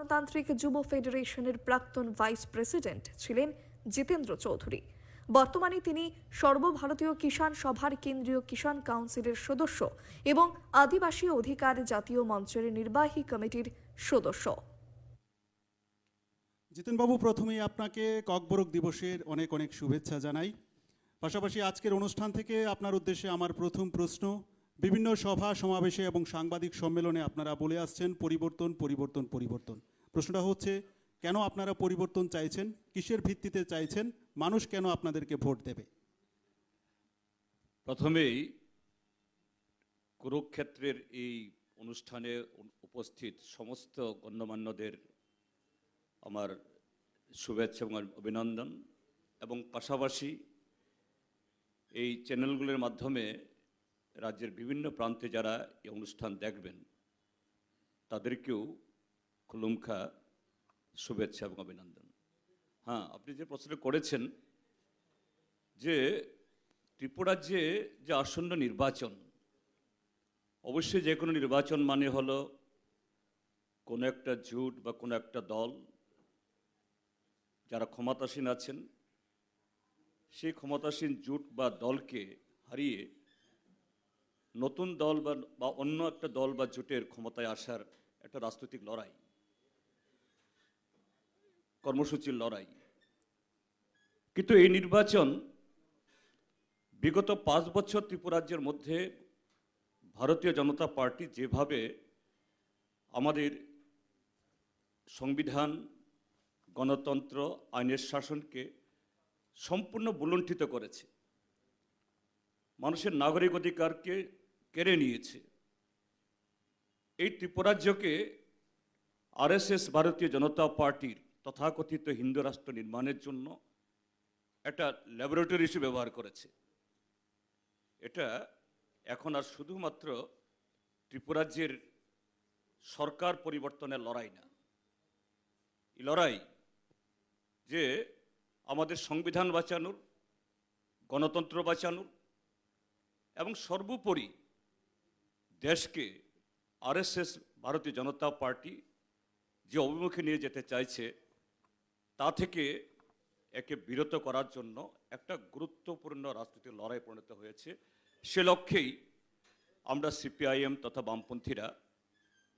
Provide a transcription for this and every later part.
গণতান্ত্রিক যুব ফেডারেশনের প্রাক্তন ভাইস প্রেসিডেন্ট ছিলেন জিতেন্দ্র চৌধুরী। বর্তমানে তিনি সর্বভারতীয় কিষাণ সভার কেন্দ্রীয় কিষাণ কাউন্সিলের সদস্য এবং আদিবাসী অধিকার জাতীয় মঞ্চের নির্বাহী কমিটির সদস্য। জিতেনবাবু, প্রথমেই আপনাকে ককবরক দিবসের অনেক অনেক শুভেচ্ছা জানাই। পাশাপাশি আজকের অনুষ্ঠান থেকে আপনার উদ্দেশ্যে আমার প্রথম প্রশ্ন, বিভিন্ন সভা, সমাবেশে এবং সাংবাদিক সম্মেলনে আপনারা বলে আসছেন, পরিবর্তন পরিবর্তন পরিবর্তন। প্রশ্নটা হচ্ছে, কেন আপনারা পরিবর্তন চাইছেন? কিসের ভিত্তিতে চাইছেন? মানুষ কেন আপনাদেরকে ভোট দেবে? প্রথমেই কুরুক্ষেত্রের এই অনুষ্ঠানে উপস্থিত সমস্ত গণ্যমান্যদের আমার শুভেচ্ছা এবং অভিনন্দন। এবং পাশাপাশি এই চ্যানেলগুলোর মাধ্যমে রাজ্যের বিভিন্ন প্রান্তে যারা এই অনুষ্ঠান দেখবেন, তাদেরকেও খুলুমখা শুভেচ্ছা এবং অভিনন্দন। হ্যাঁ আপনি যে প্রশ্ন করেছেন যে ত্রিপুরাজ্যে যে আসন্ন নির্বাচন, অবশ্যই যে কোনো নির্বাচন মানে হলো কোনো একটা জোট বা কোনো একটা দল যারা ক্ষমতাসীন আছেন, সেই ক্ষমতাসীন জোট বা দলকে হারিয়ে নতুন দল বা বা অন্য একটা দল বা জোটের ক্ষমতায় আসার একটা রাজনৈতিক লড়াই। কর্মসূচির লড়াই। কিন্তু এই নির্বাচন বিগত পাঁচ বছর ত্রিপুরাজ্যের মধ্যে ভারতীয় জনতা পার্টি যেভাবে আমাদের সংবিধান, গণতন্ত্র, আইনের শাসনকে সম্পূর্ণ বুলণ্ঠিত করেছে, মানুষের নাগরিক অধিকারকে কেড়ে নিয়েছে, এই ত্রিপুরাজ্যকে আরএসএস ভারতীয় জনতা পার্টির তথাকথিত হিন্দু রাষ্ট্র নির্মাণের জন্য একটা ল্যাবরেটরি হিসেবে ব্যবহার করেছে। এটা এখন আর শুধুমাত্র ত্রিপুরাজ্যের সরকার পরিবর্তনের লড়াই না। এই লড়াই যে আমাদের সংবিধান বাঁচানোর, গণতন্ত্র বাঁচানোর এবং সর্বোপরি দেশকে আরএসএস, ভারতীয় জনতা পার্টি যে অভিমুখে নিয়ে যেতে চাইছে তা থেকে একে বিরত করার জন্য একটা গুরুত্বপূর্ণ রাজনৈতিক লড়াই পরিণত হয়েছে। সে লক্ষ্যেই আমরা সিপিআইএম তথা বামপন্থীরা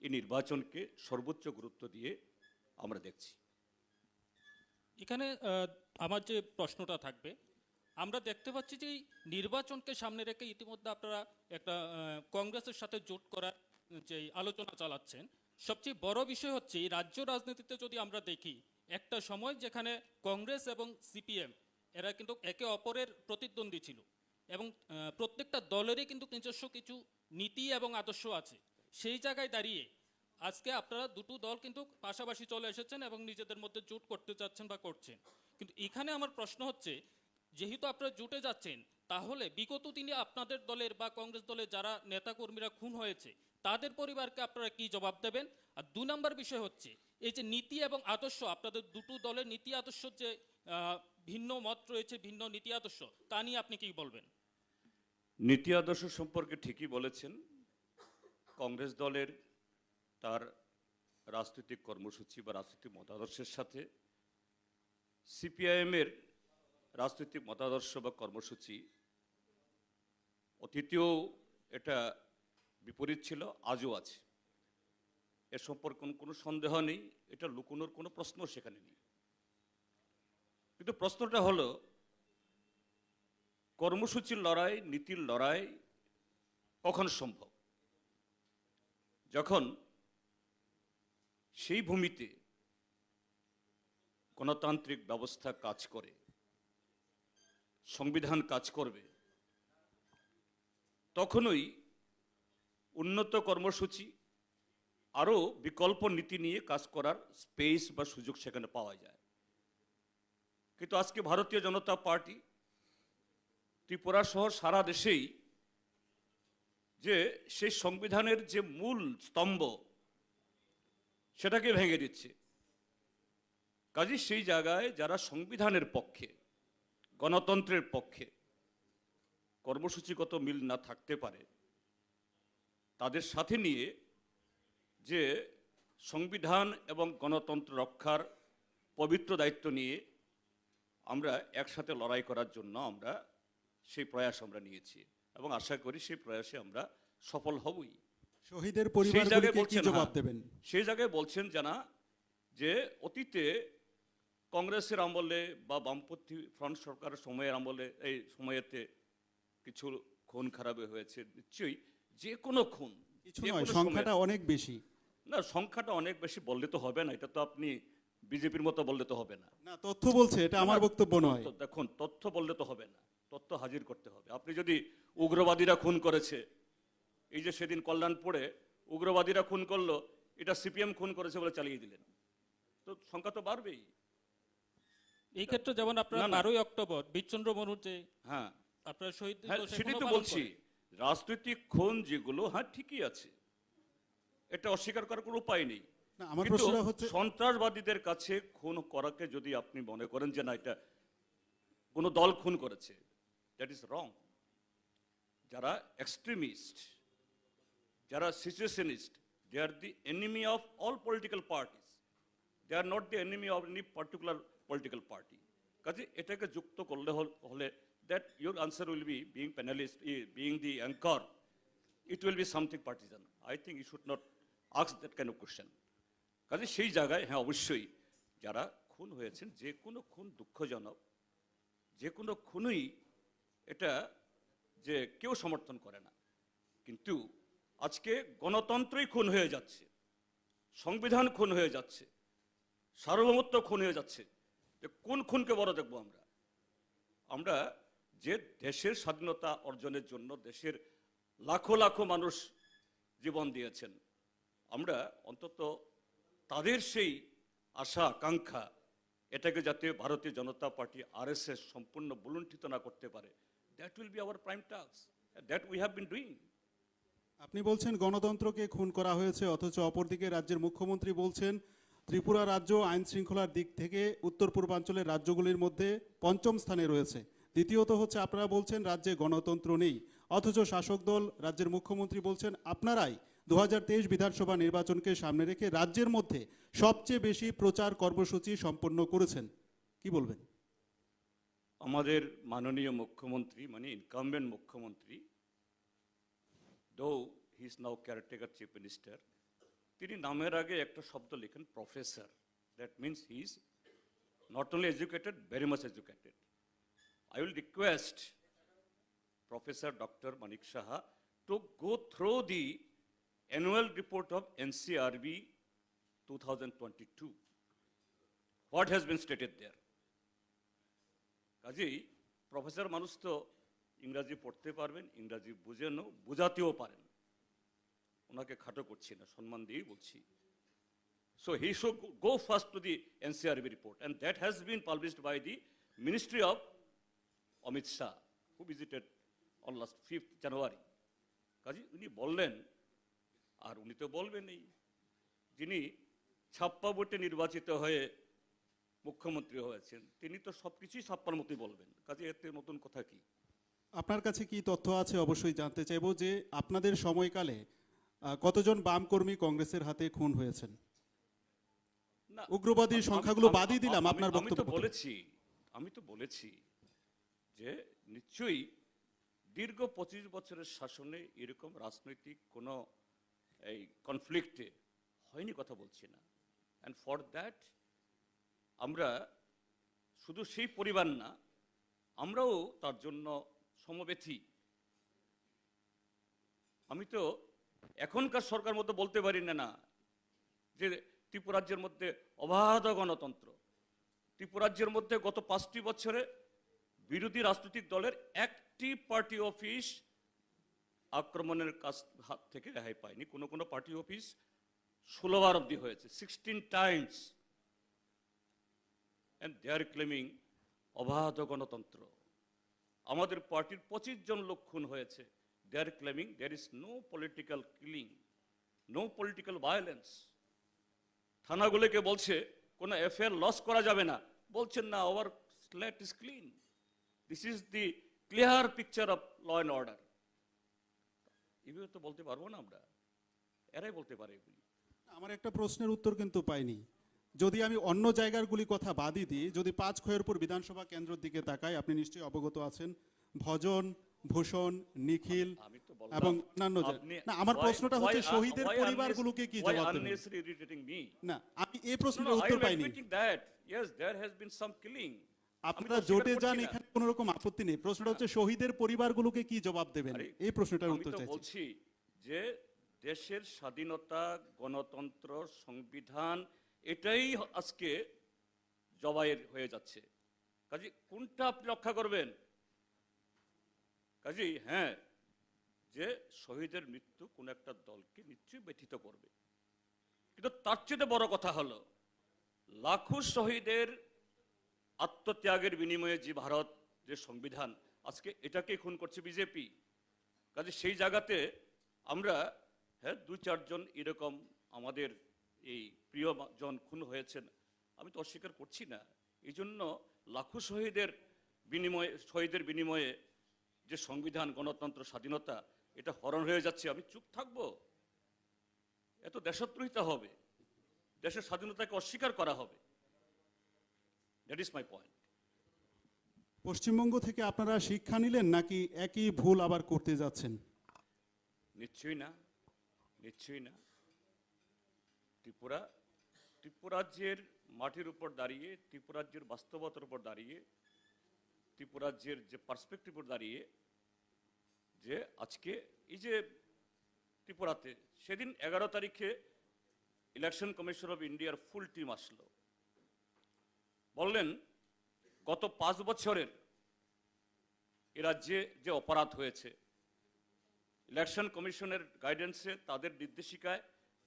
এই নির্বাচনকে সর্বোচ্চ গুরুত্ব দিয়ে আমরা দেখছি। এখানে আমার যে প্রশ্নটা থাকবে, আমরা দেখতে পাচ্ছি যে নির্বাচনকে সামনে রেখে ইতিমধ্যে আপনারা একটা কংগ্রেসের সাথে জোট করার যে আলোচনা চালাচ্ছেন, সবচেয়ে বড় বিষয় হচ্ছে রাজ্য রাজনীতিতে যদি আমরা দেখি একটা সময় যেখানে কংগ্রেস এবং সিপিএম, এরা কিন্তু একে অপরের প্রতিদ্বন্দ্বী ছিল। এবং প্রত্যেকটা দলেরই কিন্তু নিজস্ব কিছু নীতি এবং আদর্শ আছে। সেই জায়গায় দাঁড়িয়ে আজকে আপনারা দুটো দল কিন্তু পাশাপাশি চলে এসেছেন এবং নিজেদের মধ্যে জোট করতে যাচ্ছেন বা করছেন। কিন্তু এখানে আমার প্রশ্ন হচ্ছে, যেহেতু আপনারা জুটে যাচ্ছেন, তাহলে বিগত দিনে আপনাদের দলের বা কংগ্রেস দলের যারা নেতাকর্মীরা খুন হয়েছে, তাদের পরিবারকে আপনারা কি জবাব দেবেন? আর দু নম্বর বিষয় হচ্ছে এই যে নীতি এবং আদর্শ, আপনাদের দুটো দলের নীতি আদর্শ যে ভিন্ন মত রয়েছে, ভিন্ন নীতি আদর্শ, তা নিয়ে আপনি কি বলবেন? নীতি আদর্শ সম্পর্কে ঠিকই বলেছেন। কংগ্রেস দলের তার রাজনৈতিক কর্মসূচি বা রাজনৈতিক মতাদর্শের সাথে সিপিআইএমের রাজনৈতিক মতাদর্শ বা কর্মসূচি অতীতেও এটা বিপরীত ছিল, আজও আছে। এ সম্পর্কে কোনো- সন্দেহ নেই, এটা লুকোনোর কোনো প্রশ্ন সেখানে নেই। কিন্তু প্রশ্নটা হলো, কর্মসূচির লড়াই, নীতির লড়াই কখন সম্ভব? যখন সেই ভূমিতে গণতান্ত্রিক ব্যবস্থা কাজ করে, সংবিধান কাজ করবে, তখনই উন্নত কর্মসূচি আরও বিকল্প নীতি নিয়ে কাজ করার স্পেস বা সুযোগ সেখানে পাওয়া যায়। কিন্তু আজকে ভারতীয় জনতা পার্টি ত্রিপুরা সহ সারা দেশেই যে সেই সংবিধানের যে মূল স্তম্ভ, সেটাকে ভেঙে দিচ্ছে। কাজে সেই জায়গায় যারা সংবিধানের পক্ষে, গণতন্ত্রের পক্ষে কর্মসূচিগত মিল না থাকতে পারে, তাদের সাথে নিয়ে যে সংবিধান এবং গণতন্ত্র রক্ষার পবিত্র দায়িত্ব নিয়ে আমরা একসাথে লড়াই করার জন্য আমরা সেই প্রয়াস আমরা নিয়েছি এবং আশা করি সেই প্রয়াসে আমরা সফল হবই। শহীদের সেই জায়গায় বলছেন হ্যাঁ, দেবেন? সেই জায়গায় বলছেন জানা যে অতীতে কংগ্রেসের আমলে বা বামপন্থী ফ্রন্ট সরকারের সময়ের আমলে এই সময়েতে কিছু খুন খারাপে হয়েছে নিশ্চয়ই যে কোনো খুন সংখ্যাটা অনেক বেশি। না সংখ্যাটা অনেক বেশি বললে তো হবে না এটা তো আপনি বিজেপির মতো বললে তো হবে না। না তথ্য বলছে এটা আমার বক্তব্য নয়। দেখুন তথ্য বললে তো হবে না তথ্য হাজির করতে হবে। আপনি যদি উগ্রবাদীরা খুন করেছে এই যে সেদিন কল্যাণপুরে উগ্রবাদীরা খুন করল এটা সিপিএম খুন করেছে বলে চালিয়ে দিলেন। তো সংখ্যা তো বাড়বেই। এই ক্ষেত্রে যেমন আপনারা। বারোই অক্টোবর বীরচন্দ্র মনুর যে হ্যাঁ। আপনার শহীদ হ্যাঁ সেটাই তো বলছি। রাজনৈতিক খুন যেগুলো হ্যাঁ ঠিকই আছে। এটা অস্বীকার করার কোনো উপায় নেই। কিন্তু সন্ত্রাসবাদীদের কাছে খুন করাকে যদি আপনি মনে করেন যে না এটা কোনো দল খুন করেছে দ্যাট ইজ রং যারা এক্সট্রিমিস্ট যারা situationist they are the enemy of all political parties they are not the enemy of any particular political party কাজে এটাকে যুক্ত করলে হলে that your answer will be being panelist being the anchor it will be something partisan. I think you should not ask that kind of question. কাজে সেই জায়গায় হ্যাঁ অবশ্যই যারা খুন হয়েছেন, যে কোনো খুন দুঃখজনক, যে কোনো খুনই এটা যে কেউ সমর্থন করে না কিন্তু আজকে গণতন্ত্রই খুন হয়ে যাচ্ছে, সংবিধান খুন হয়ে যাচ্ছে, সার্বভৌমত্ব খুন হয়ে যাচ্ছে, যে কোন খুনকে বড় দেখব আমরা আমরা যে দেশের স্বাধীনতা অর্জনের জন্য দেশের লাখো লাখো মানুষ জীবন দিয়েছেন আমরা অন্তত তাদের সেই আশা, আকাঙ্ক্ষা, এটাকে যাতে ভারতীয় জনতা পার্টি আরএসএস সম্পূর্ণ বুলুণ্ঠিত না করতে পারে that will be our prime task that we have been doing আপনি বলছেন গণতন্ত্রকে খুন করা হয়েছে, অথচ অপরদিকে রাজ্যের মুখ্যমন্ত্রী বলছেন, ত্রিপুরা রাজ্য আইন শৃঙ্খলার দিক থেকে উত্তর পূর্বাঞ্চলের রাজ্যগুলির মধ্যে পঞ্চম স্থানে রয়েছে। দ্বিতীয়ত হচ্ছে আপনারা বলছেন রাজ্যে গণতন্ত্র নেই, অথচ শাসক দল, রাজ্যের মুখ্যমন্ত্রী বলছেন, আপনারাই দু হাজার তেইশ বিধানসভা নির্বাচনকে সামনে রেখে রাজ্যের মধ্যে সবচেয়ে বেশি প্রচার কর্মসূচি সম্পন্ন করেছেন। কি বলবেন? আমাদের মাননীয় মুখ্যমন্ত্রী মানে ইনকামবেন্ট মুখ্যমন্ত্রী though he is now caretaker chief minister তিনি নামের আগে একটা শব্দ লেখেন professor that means he is not only educated very much educated I will request professor doctor Manik Saha to go through the annual report of NCRB 2022. What has been stated there? কাজেই professor মানুষ তো ইংরাজি পড়তে পারবেন, ইংরাজি বুঝেনও বোঝাতেও পারেন ওনাকে খাটো করছি না, সম্মান দিয়েই বলছি so he should go first to the NCRB report and that has been published by the ministry of Amit Shah who visited on last fifth January কাজে উনি বললেন আর উনি তো বলবেনই। যিনি ছাপ্পা ভোটে নির্বাচিত হয়ে মুখ্যমন্ত্রী হয়েছেন তিনি তো সব কিছুই ছাপ্পার মতোই বলবেন। কাজে এতে নতুন কথা কি? আপনার কাছে কি তথ্য আছে? অবশ্যই জানতে চাইব যে আপনাদের সময়কালে কতজন বাম কর্মী কংগ্রেসের হাতে খুন হয়েছেন? না উগ্রবাদীর সংখ্যাগুলো বাদই দিলাম, আপনার বক্তব্য তো। বলেছি আমি তো বলেছি যে নিশ্চয়ই দীর্ঘ পঁচিশ বছরের শাসনে এরকম রাজনৈতিক কোনো এই কনফ্লিক্টে হয়নি কথা বলছি না। অ্যান্ড ফর দ্যাট আমরা শুধু সেই পরিবার না, আমরাও তার জন্য সমবেথী। আমি তো এখনকার সরকার মতো বলতে পারি না না, যে ত্রিপুরাজ্যের মধ্যে অবাধ গণতন্ত্র। ত্রিপুরাজ্যের মধ্যে গত পাঁচটি বছরে বিরোধী রাজনৈতিক দলের একটি পার্টি অফিস আক্রমণের কাছ হাত থেকে রেহাই পায়নি। কোনো কোনো পার্টি অফিস ষোলোবার অব্দি হয়েছে sixteen times and they are claiming অবাধ গণতন্ত্র। আমাদের পার্টির পঁচিশ জন লোক খুন হয়েছে। They are claiming there is no political killing no political violence থানাগুলোকে বলছে, কোনো এফআইআর লস করা যাবে না। বলছেন, না our slate is clean this is the clear picture of law and order এগুলো তো বলতে পারব না আমরা এরাই বলতে পারে এগুলি আমার একটা প্রশ্নের উত্তর কিন্তু পাইনি যদি আমি অন্য জায়গাগুলি কথা বাদই দিই যদি পাঁচ খয়েরপুর বিধানসভা কেন্দ্রের দিকে তাকাই আপনি নিশ্চয়ই অবগত আছেন ভজন ভূষণ নিখিল এবং অন্যান্য না আমার প্রশ্নটা হচ্ছে শহীদের পরিবারগুলোকে কি জবাব দেবেন? না আমি এই No, প্রশ্নের উত্তর পাইনি. Yes, there has been some killing. আমি আপনারা জোটে যান। এখানে কোনো রকম আপত্তি নেই। প্রশ্নটা হচ্ছে শহীদের পরিবারগুলোকে কি জবাব দেবেন? এই প্রশ্নটার উত্তর চাইছি। বলছি যে দেশের স্বাধীনতা গণতন্ত্র সংবিধান এটাই আজকে জবাইয়ের হয়ে যাচ্ছে। কাজে কোনটা আপনি রক্ষা করবেন? কাজে হ্যাঁ যে শহীদের মৃত্যু কোন একটা দলকে নিশ্চয়ই ব্যথিত করবে। কিন্তু তার চেয়ে বড় কথা হলো লাখো শহীদের আত্মত্যাগের বিনিময়ে যে ভারত, যে সংবিধান, আজকে এটাকে খুন করছে বিজেপি। কাজে সেই জায়গাতে আমরা হ্যাঁ দু চারজন এরকম আমাদের এই প্রিয় জন খুন হয়েছেন। আমি তো অস্বীকার করছি না। এই জন্য লাখো শহীদের বিনিময়ে শহীদের বিনিময়ে যে সংবিধান, গণতন্ত্র, স্বাধীনতা, এটা হরণ হয়ে যাচ্ছে। আমি চুপ থাকব। এত দেশদ্রোহিতা হবে। দেশের স্বাধীনতাকে অস্বীকার করা হবে। That is my point Paschimbanga থেকে আপনারা শিক্ষা নিলেন নাকি একই ভুল আবার করতে যাচ্ছেন? নিশ্চয়ই না নিশ্চয়ই না। ত্রিপুরা ত্রিপুরাজ্যের মাটির উপর দাঁড়িয়ে ত্রিপুরাজ্যের বাস্তবতার উপর দাঁড়িয়ে ত্রিপুরাজ্যের যে পার্সপেক্টিভ উপর দাঁড়িয়ে যে আজকে এই যে ত্রিপুরাতে সেদিন এগারো তারিখে ইলেকশন কমিশন অফ ইন্ডিয়ার ফুল টিম আসলো। বললেন, গত পাঁচ বছরের এ রাজ্যে যে অপরাধ হয়েছে, ইলেকশন কমিশনের গাইডেন্সে তাদের নির্দেশিকায়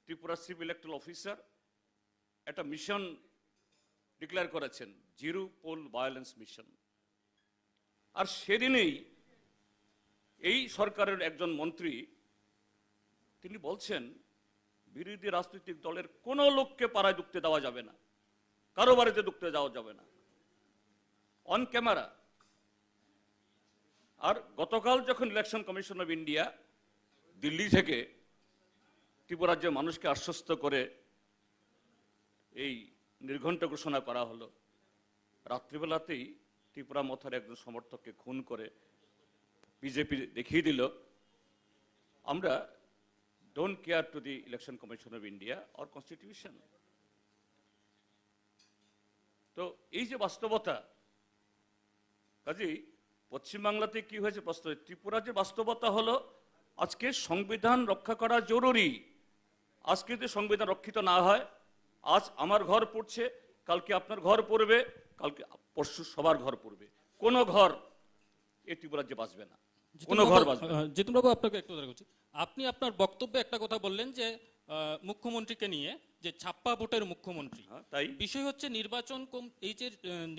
ত্রিপুরা চিফ ইলেকট্রাল অফিসার একটা মিশন ডিক্লেয়ার করেছেন জিরো পোল ভায়োলেন্স মিশন আর সেদিনেই এই সরকারের একজন মন্ত্রী, তিনি বলছেন, বিরোধী রাজনৈতিক দলের কোনো লোককে পাড়ায় ঢুকতে দেওয়া যাবে না। কারও বাড়িতে ঢুকতে যাওয়া যাবে না। অন ক্যামেরা আর গতকাল যখন election commission of India Delhi থেকে ত্রিপুরাজ্যের মানুষকে আশ্বস্ত করে এই নির্ঘণ্ট ঘোষণা করা হলো, রাত্রিবেলাতেই ত্রিপুরা মথার একজন সমর্থককে খুন করে বিজেপি দেখিয়ে দিল, আমরা don't care to the election commission of India or constitution তো এই যে বাস্তবতা কাজেই পশ্চিমবাংলাতে কি হয়েছে বাস্তব ত্রিপুরা যে বাস্তবতা হলো আজকে সংবিধান রক্ষা করা জরুরি। আজকে যদি সংবিধান রক্ষিত না হয় আজ আমার ঘর পড়ছে কালকে আপনার ঘর পড়বে কালকে পরশু সবার ঘর পড়বে। কোনো ঘর এ ত্রিপুরা যে বাঁচবে না। কোনো ঘর বাঁচবে না। জিতুনবাবু আপনাকে একটু আপনি আপনার বক্তব্যে একটা কথা বললেন যে মুখ্যমন্ত্রীকে নিয়ে যে ছাপ্পা ভোটের মুখ্যমন্ত্রী। হ্যাঁ, তাই? বিষয় হচ্ছে নির্বাচন এই যে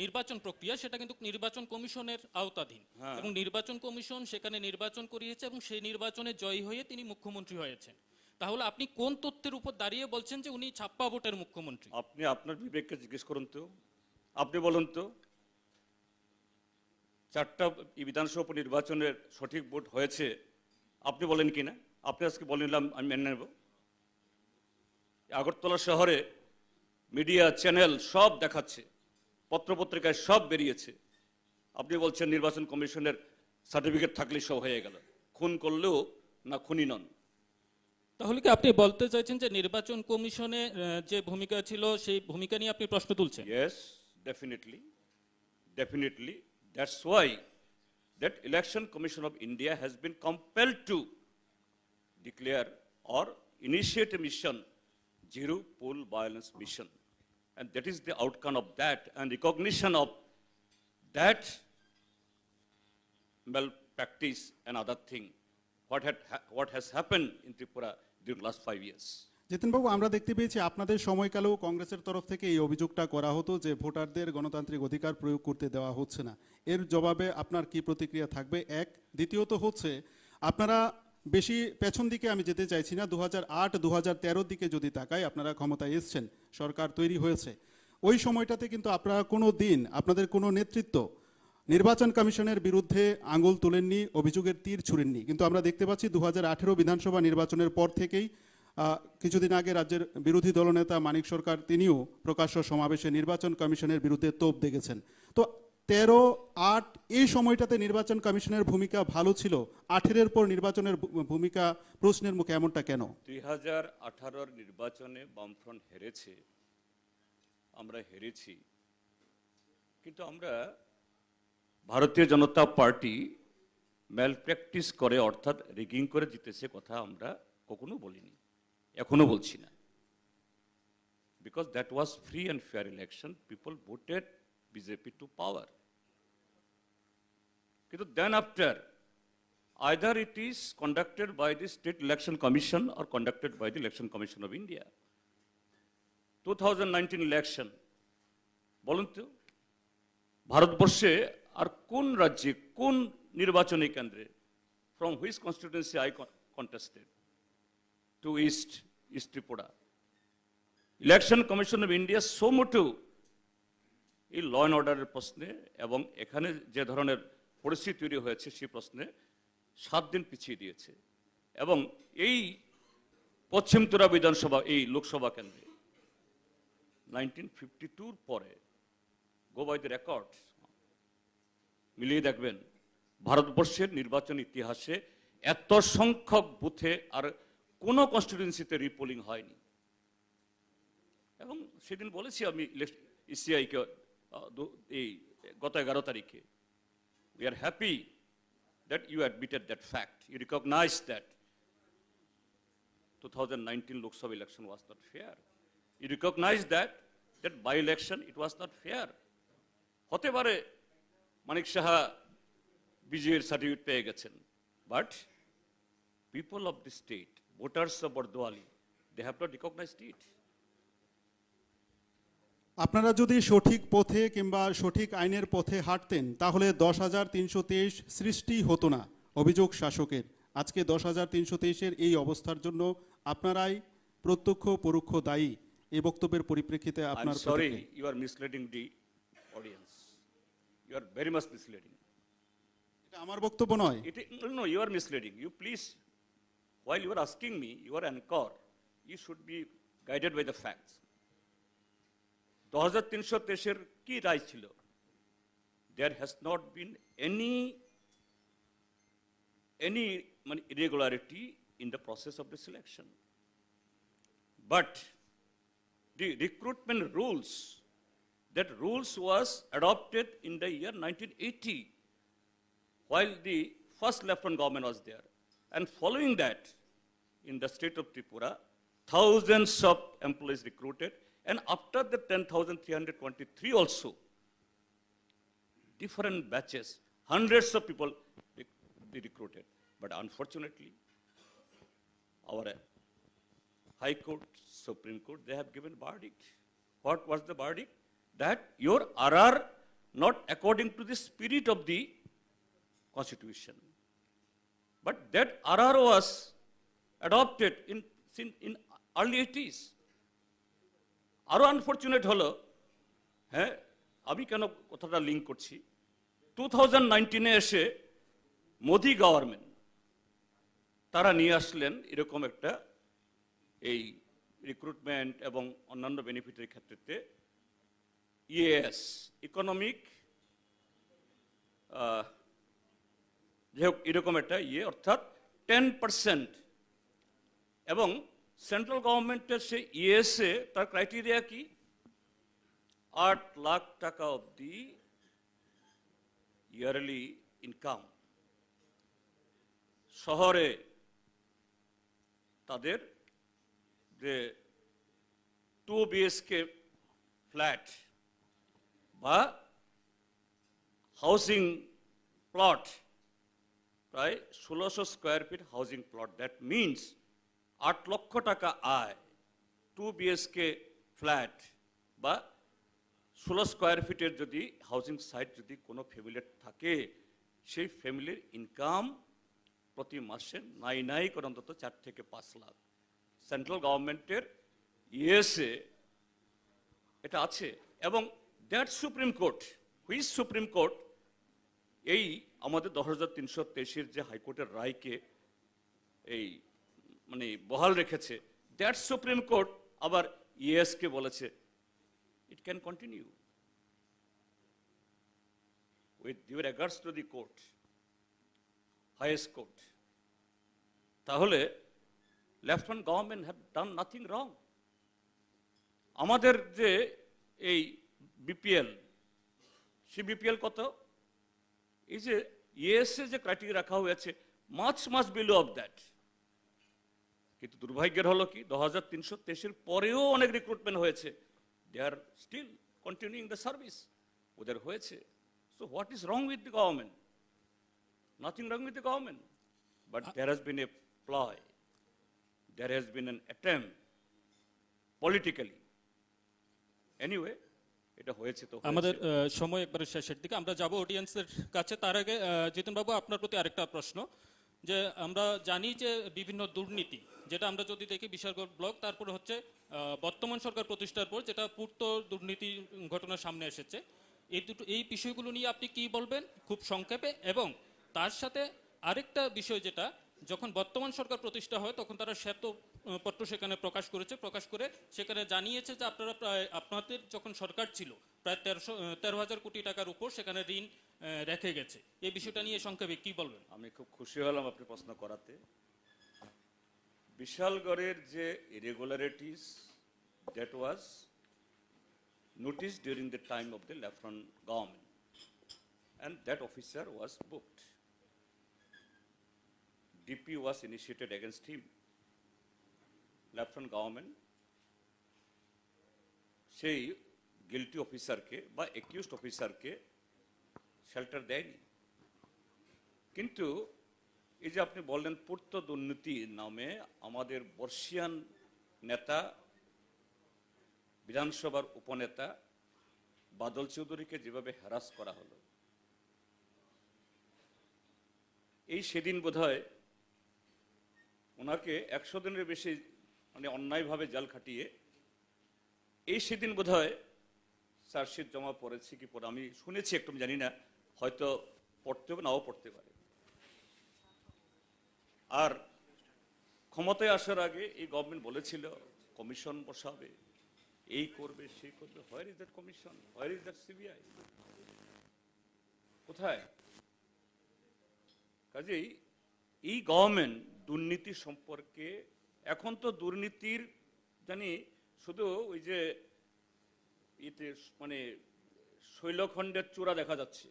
নির্বাচন প্রক্রিয়া সেটা কিন্তু নির্বাচন কমিশনের আওতাধীন। হ্যাঁ। এবং নির্বাচন কমিশন সেখানে নির্বাচন করিয়েছে এবং সেই নির্বাচনে জয়ী হয়ে তিনি মুখ্যমন্ত্রী হয়েছেন। তাহলে আপনি কোন তথ্যের উপর দাঁড়িয়ে বলছেন যে উনি ছাপ্পা ভোটের মুখ্যমন্ত্রী? আপনি আপনার বিবেককে জিজ্ঞেস করুন তো। আপনি বলুন তো চারটা বিধানসভা উপনির্বাচনের সঠিক ভোট হয়েছে আপনি বলেন কি না আপনি আজকে বললাম আমি মেনে নেব। আগরতলা শহরে মিডিয়া চ্যানেল সব দেখাচ্ছে পত্রপত্রিকায় সব বেরিয়েছে। আপনি বলছেন নির্বাচন কমিশনের সার্টিফিকেট থাকলে সব হয়ে গেল। খুন করলেও না খুনি নন। তাহলে কি আপনি বলতে চাইছেন যে নির্বাচন কমিশনে যে ভূমিকা ছিল সেই ভূমিকা নিয়ে আপনি প্রশ্ন তুলছেন? Yes definitely definitely that's why that election commission of India been compelled to declare or initiate a mission, Zero Poll Violence Mission. And that is the outcome of that and recognition of that malpractice and other thing, what had, ha- what has happened in Tripura during last five years. জিতেনবাবু আমরা দেখতে পেয়েছি আপনাদের সময়কালেও কংগ্রেসের তরফ থেকে এই অভিযোগটা করা হতো যে ভোটারদের গণতান্ত্রিক অধিকার প্রয়োগ করতে দেওয়া হচ্ছে না এর জবাবে আপনার কি প্রতিক্রিয়া থাকবে এক দ্বিতীয়ত হচ্ছে আপনারা বেশি পেছন দিকে আমি যেতে চাইছি না। দু হাজার আট দু দিকে যদি তাকাই, আপনারা ক্ষমতায় এসছেন, সরকার তৈরি হয়েছে। ওই সময়টাতে কিন্তু আপনারা কোনো দিন, আপনাদের কোনো নেতৃত্ব, নির্বাচন কমিশনের বিরুদ্ধে আঙুল তুলেননি, অভিযোগের তীর ছুড়েননি। কিন্তু আমরা দেখতে পাচ্ছি দু হাজার আঠেরো বিধানসভা নির্বাচনের পর থেকেই কিছুদিন আগে রাজ্যের বিরোধী দলনেতা মানিক সরকার, তিনিও প্রকাশ্য সমাবেশে নির্বাচন কমিশনের বিরুদ্ধে তোপ দেখেছেন তো তেরো আট এই সময়টাতে নির্বাচন কমিশনের ভূমিকা ভালো ছিল। আঠেরের পর নির্বাচনের ভূমিকা প্রশ্নের মুখে এমনটা কেন? দুই হাজার নির্বাচনে বামফ্রন্ট হেরেছে। আমরা হেরেছি। কিন্তু আমরা ভারতীয় জনতা পার্টি ম্যাল প্র্যাকটিস করে অর্থাৎ রিগিং করে জিতেছে কথা আমরা কখনো বলিনি, এখনও বলছি না। Because that was free and fair election people voted BJP to power কিন্তু then after either it is conducted by the State Election Commission or conducted by the Election Commission of India. 2019 election, বলুন তো ভারতবর্ষে আর কোন রাজ্যে কোন নির্বাচনী কেন্দ্রে from which constituency I contested to east east Tripura election commission of India so মোটো এই law and অর্ডারের প্রশ্নে এবং এখানে যে ধরনের পরিস্থিতি তৈরি হয়েছে সেই প্রশ্নে সাত দিন পিছিয়ে দিয়েছে। এবং এই পশ্চিম ত্রিপুরা বিধানসভা, এই লোকসভা কেন্দ্রে নাইনটিন ফিফটি টুর পরে গো বাই দ্য রেকর্ড মিলিয়ে দেখবেন, ভারতবর্ষের নির্বাচন ইতিহাসে এত সংখ্যক বুথে আর কোনো কনস্টিটিউন্সিতে রিপোলিং হয়নি। এবং সেদিন বলেছি আমি ইসিআইকে এই গত এগারো তারিখে we are happy that you admitted that fact. You recognize that 2019 Lok Sabha election was not fair. You recognize that that by election it was not fair. হতে পারে মানিক সাহা বিজয়ের সার্টিফিকেট পেয়ে গেছেন but people of the state voters of Bardowali they have not recognised it আপনারা যদি সঠিক পথে কিংবা সঠিক আইনের পথে হাঁটতেন তাহলে দশ হাজার তিনশো তেইশ সৃষ্টি হতো না অভিযোগ শাসকের। আজকে দশ হাজার তিনশো তেইশের এই অবস্থার জন্য আপনারাই প্রত্যক্ষ পরোক্ষ দায়ী। এই বক্তব্যের পরিপ্রেক্ষিতে আপনার sorry you are misleading the audience you are very much misleading এটা আমার বক্তব্য নয়। It no you are you please while you asking me you anchor you should be guided by the facts দু হাজার তিনশো তেইশের কি রায় ছিল there has not been any any মানে irregularity in the process of the selection but the recruitment rules, that rules was adopted in the year 1980 while the first lieutenant government was there. And following that, in the state of Tripura, thousands of employees recruited. and after the 10,323 also, different batches, hundreds of people they recruited. But unfortunately, our uh, High Court, Supreme Court, they have given verdict. What was the verdict? That your RR not according to the spirit of the Constitution. But that RR was adopted in, in, in early 80s. আরও unfortunate হলো হ্যাঁ আমি কেন কথাটা link করছি? Two thousand নাইনটিনে এসে Modi government তারা নিয়ে আসলেন এরকম একটা এই রিক্রুটমেন্ট এবং অন্যান্য বেনিফিটের ক্ষেত্রে ইএস ইকোনমিক যাই হোক, এরকম একটা ইয়ে অর্থাৎ টেন পার্সেন্ট এবং সেন্ট্রাল গভর্নমেন্টের সেই ইএসএ তার ক্রাইটেরিয়া কি আট লাখ টাকা অবধি ইয়ারলি ইনকাম শহরে তাদের যে টু বিএসকে ফ্ল্যাট বা হাউসিং প্লট প্রায় ষোলোশো square feet housing plot that means আট লক্ষ টাকা আয় টু বিএসকে ফ্ল্যাট বা ষোলো স্কোয়ার ফিটের যদি হাউসিং সাইট যদি কোনো ফ্যামিলির থাকে, সেই ফ্যামিলির ইনকাম প্রতি মাসে নাই নাই করে অন্তত চার থেকে পাঁচ লাখ। সেন্ট্রাল গভর্নমেন্টের ইএসএ এটা আছে এবং that supreme court which supreme court এই আমাদের দশ হাজার তিনশো তেইশের যে হাইকোর্টের রায়কে এই মানে বহাল রেখেছে। দ্যাট সুপ্রিম কোর্ট আবার ইয়েসকে বলেছে it can continue with due regards to the court highest court তাহলে lieutenant government have done nothing wrong আমাদের যে এই বিপিএল সে বিপিএল কত? এই যে ইএসএ যে ক্রাইটেরিয়া রাখা হয়েছে much much below of that কিন্তু দুর্ভাগ্যের হলো কি দু হাজার তিনশো তেইশের পরেও অনেক রিক্রুটমেন্ট হয়েছে। They are still continuing the service ওদের হয়েছে। So what is wrong with the government nothing wrong with the government but there has been a ploy there has been an attempt politically anyway এটা হয়েছে তো আমাদের সময় একবারে শেষের দিকে। আমরা যাব অডিয়েন্সের কাছে। তার আগে জিতেন বাবু আপনার প্রতি আরেকটা প্রশ্ন। যে আমরা জানি যে বিভিন্ন দুর্নীতি, যেটা আমরা যদি দেখি বিশালগড় ব্লক, তারপর হচ্ছে বর্তমান সরকার প্রতিষ্ঠার পর যেটা পূর্ত দুর্নীতি ঘটনা সামনে এসেছে, এই দুটো, এই বিষয়গুলো নিয়ে আপনি কি বলবেন খুব সংক্ষেপে? এবং তার সাথে আরেকটা বিষয় যেটা যখন বর্তমান সরকার প্রতিষ্ঠা হয়, তখন তারা শ্বেত পত্র সেখানে প্রকাশ করেছে। প্রকাশ করে সেখানে জানিয়েছে যে আপনারা প্রায়, আপনাদের যখন সরকার ছিল, প্রায় তেরোশো তেরো হাজার কোটি টাকার উপর সেখানে ঋণ রেখে গেছে। এই বিষয়টা নিয়ে সংক্ষেপে কি বলবেন? আমি খুব খুশি হলাম আপনি প্রশ্ন করাতে। বিশালগড়ের যে irregularities that was notice during the time of the lieutenant government and that officer was booked DP was initiated against him lieutenant government সেই গিলটি অফিসারকে বা একিউজড অফিসারকে শেল্টার দেয়নি. কিন্তু এই যে আপনি বললেন পূর্ত দুর্নীতি নামে আমাদের বর্ষিয়ান নেতা, বিধানসভার উপনেতা বাদল চৌধুরীকে যেভাবে হ্যারাস করা হলো, এই সেদিন বোধহয় ওনাকে একশো দিনের বেশি মানে অন্যায়ভাবে জাল খাটিয়ে, এই সেদিন বোধ হয় চার্জশিট জমা পড়েছে কি পড়ে, আমি শুনেছি একটু জানি না, হয়তো পড়তে হবে, নাও পড়তে পারে। আর ক্ষমতায় আসার আগে এই গভর্নমেন্ট বলেছিল কমিশন বসাবে। এই করবে, সেই করবে where is that commission where is that CBI কোথায়? কাজেই এই গভর্নমেন্ট দুর্নীতি সম্পর্কে। এখন তো দুর্নীতির জানি শুধু ওই যে ইতে মানে শৈলখণ্ডের চূড়া দেখা যাচ্ছে।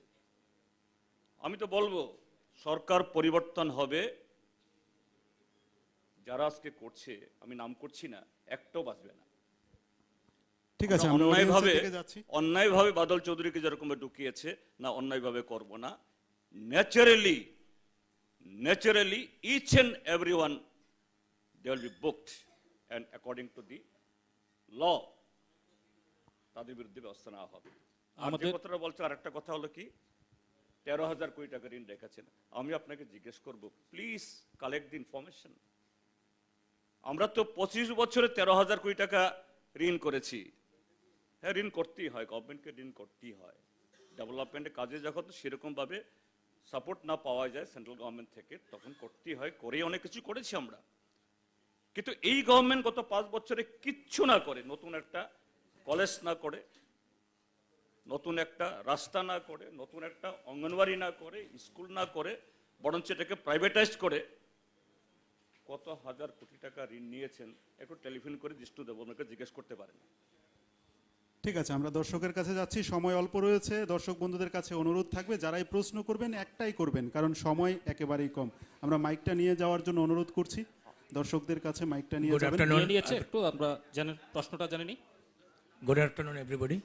আমি তো বলব সরকার পরিবর্তন হবে। যারা আজকে করছে আমি নাম করছি না একটাও বাঁচবে না। ঠিক আছে অন্যায়ভাবে অন্যায়ভাবে বাদল চৌধুরীকে যেরকম ঢুকিয়েছে না অন্যায়ভাবে করব না। Naturally each and every one they will be booked and according to the law তাদের বিরুদ্ধে ব্যবস্থা নেওয়া হবে। আর আমাদের- কথাটা বলছে আরেকটা কথা হলো কি? তেরো হাজার কোটি টাকা ঋণ রেখেছেন। আমি আপনাকে জিজ্ঞেস করব প্লিজ কালেক্ট দি ইনফরমেশন আমরা তো পঁচিশ বছরে তেরো হাজার কোটি টাকা ঋণ করেছি। হ্যাঁ ঋণ করতেই হয় গভর্নমেন্টকে ঋণ করতেই হয়। ডেভেলপমেন্টের কাজে যখন সেরকমভাবে সাপোর্ট না পাওয়া যায় সেন্ট্রাল গভর্নমেন্ট থেকে, তখন করতেই হয়, করেই অনেক কিছু করেছি আমরা। কিন্তু এই গভর্নমেন্ট গত পাঁচ বছরে কিচ্ছু না করে, নতুন একটা কলেজ না করে, নতুন একটা রাস্তা না করে, নতুন একটা অঙ্গনওয়াড়ি না করে স্কুল না করে, বরঞ্চ এটাকে প্রাইভেটাইজ করে, কত হাজার কোটি টাকা ঋণ নিয়েছেন, একটু টেলিফোন করে জিষ্ণু দেবনাকে জিজ্ঞেস করতে পারেন। ঠিক আছে আমরা দর্শকের কাছে যাচ্ছি সময় অল্প রয়েছে দর্শক বন্ধুদের কাছে অনুরোধ থাকবে যারাই প্রশ্ন করবেন একটাই করবেন কারণ সময় একেবারেই কম। আমরা মাইকটা নিয়ে যাওয়ার জন্য অনুরোধ করছি দর্শকদের কাছে মাইকটা নিয়ে যাবেন। নিয়ে নিয়েছে একটু আমরা জানেন প্রশ্নটা জেনে নিই গুড আফটারনুন এভরিবডি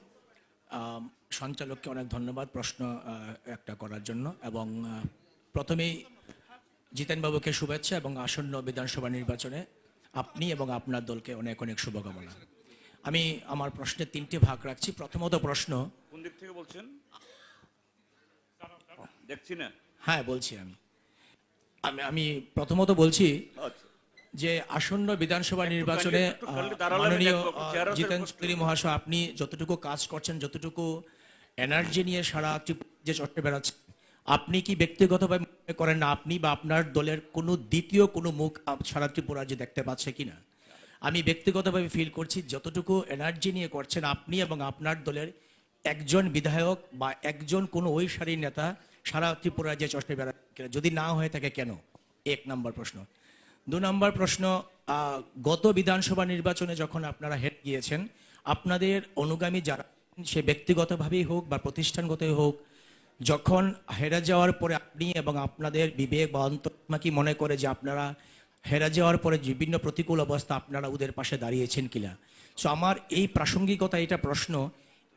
সঞ্চালককে অনেক ধন্যবাদ প্রশ্ন একটা করার জন্য এবং প্রথমেই জিতেনবাবুকে শুভেচ্ছা এবং আসন্ন বিধানসভা নির্বাচনে আপনি এবং আপনার দলকে অনেক অনেক শুভকামনা। আমি আমার প্রশ্নের তিনটি ভাগ রাখছি। প্রথমত প্রশ্ন কোন দিক থেকে বলছেন? দেখছি না। হ্যাঁ বলছি আমি। আমি আমি প্রথমত বলছি আচ্ছা। যে আসন্ন বিধানসভা নির্বাচনে মাননীয় জিতেন চৌধুরী মহাশয় আপনি যতটুকু কাজ করছেন যতটুকু এনার্জি নিয়ে সারা যে চট্টে বেড়াচ্ছেন আপনি কি ব্যক্তিগতভাবে মনে করেন না আপনি বা আপনার দলের কোনো দ্বিতীয় কোনো মুখ সারা ত্রিপুরা যে দেখতে পাচ্ছে কিনা? আমি ব্যক্তিগতভাবে ফিল করছি যতটুকু এনার্জি নিয়ে করছেন আপনি এবং আপনার দলের একজন বিধায়ক বা একজন কোনো ওই সারির নেতা সারা ত্রিপুরা যে চষ্টে বেড়া যদি না হয়ে থাকে কেন? এক নম্বর প্রশ্ন। দু নম্বর প্রশ্ন গত বিধানসভা নির্বাচনে যখন আপনারা হেড গিয়েছেন, আপনাদের অনুগামী যারা সে ব্যক্তিগতভাবেই হোক বা প্রতিষ্ঠানগতই হোক, যখন হেরে যাওয়ার পরে আপনি এবং আপনাদের বিবেক বা অন্তর্মা কি মনে করে যে আপনারা হেরে যাওয়ার পরে বিভিন্ন প্রতিকূল অবস্থা আপনারা ওদের পাশে দাঁড়িয়েছেন কিনা? সো আমার এই প্রাসঙ্গিকতা এটা প্রশ্ন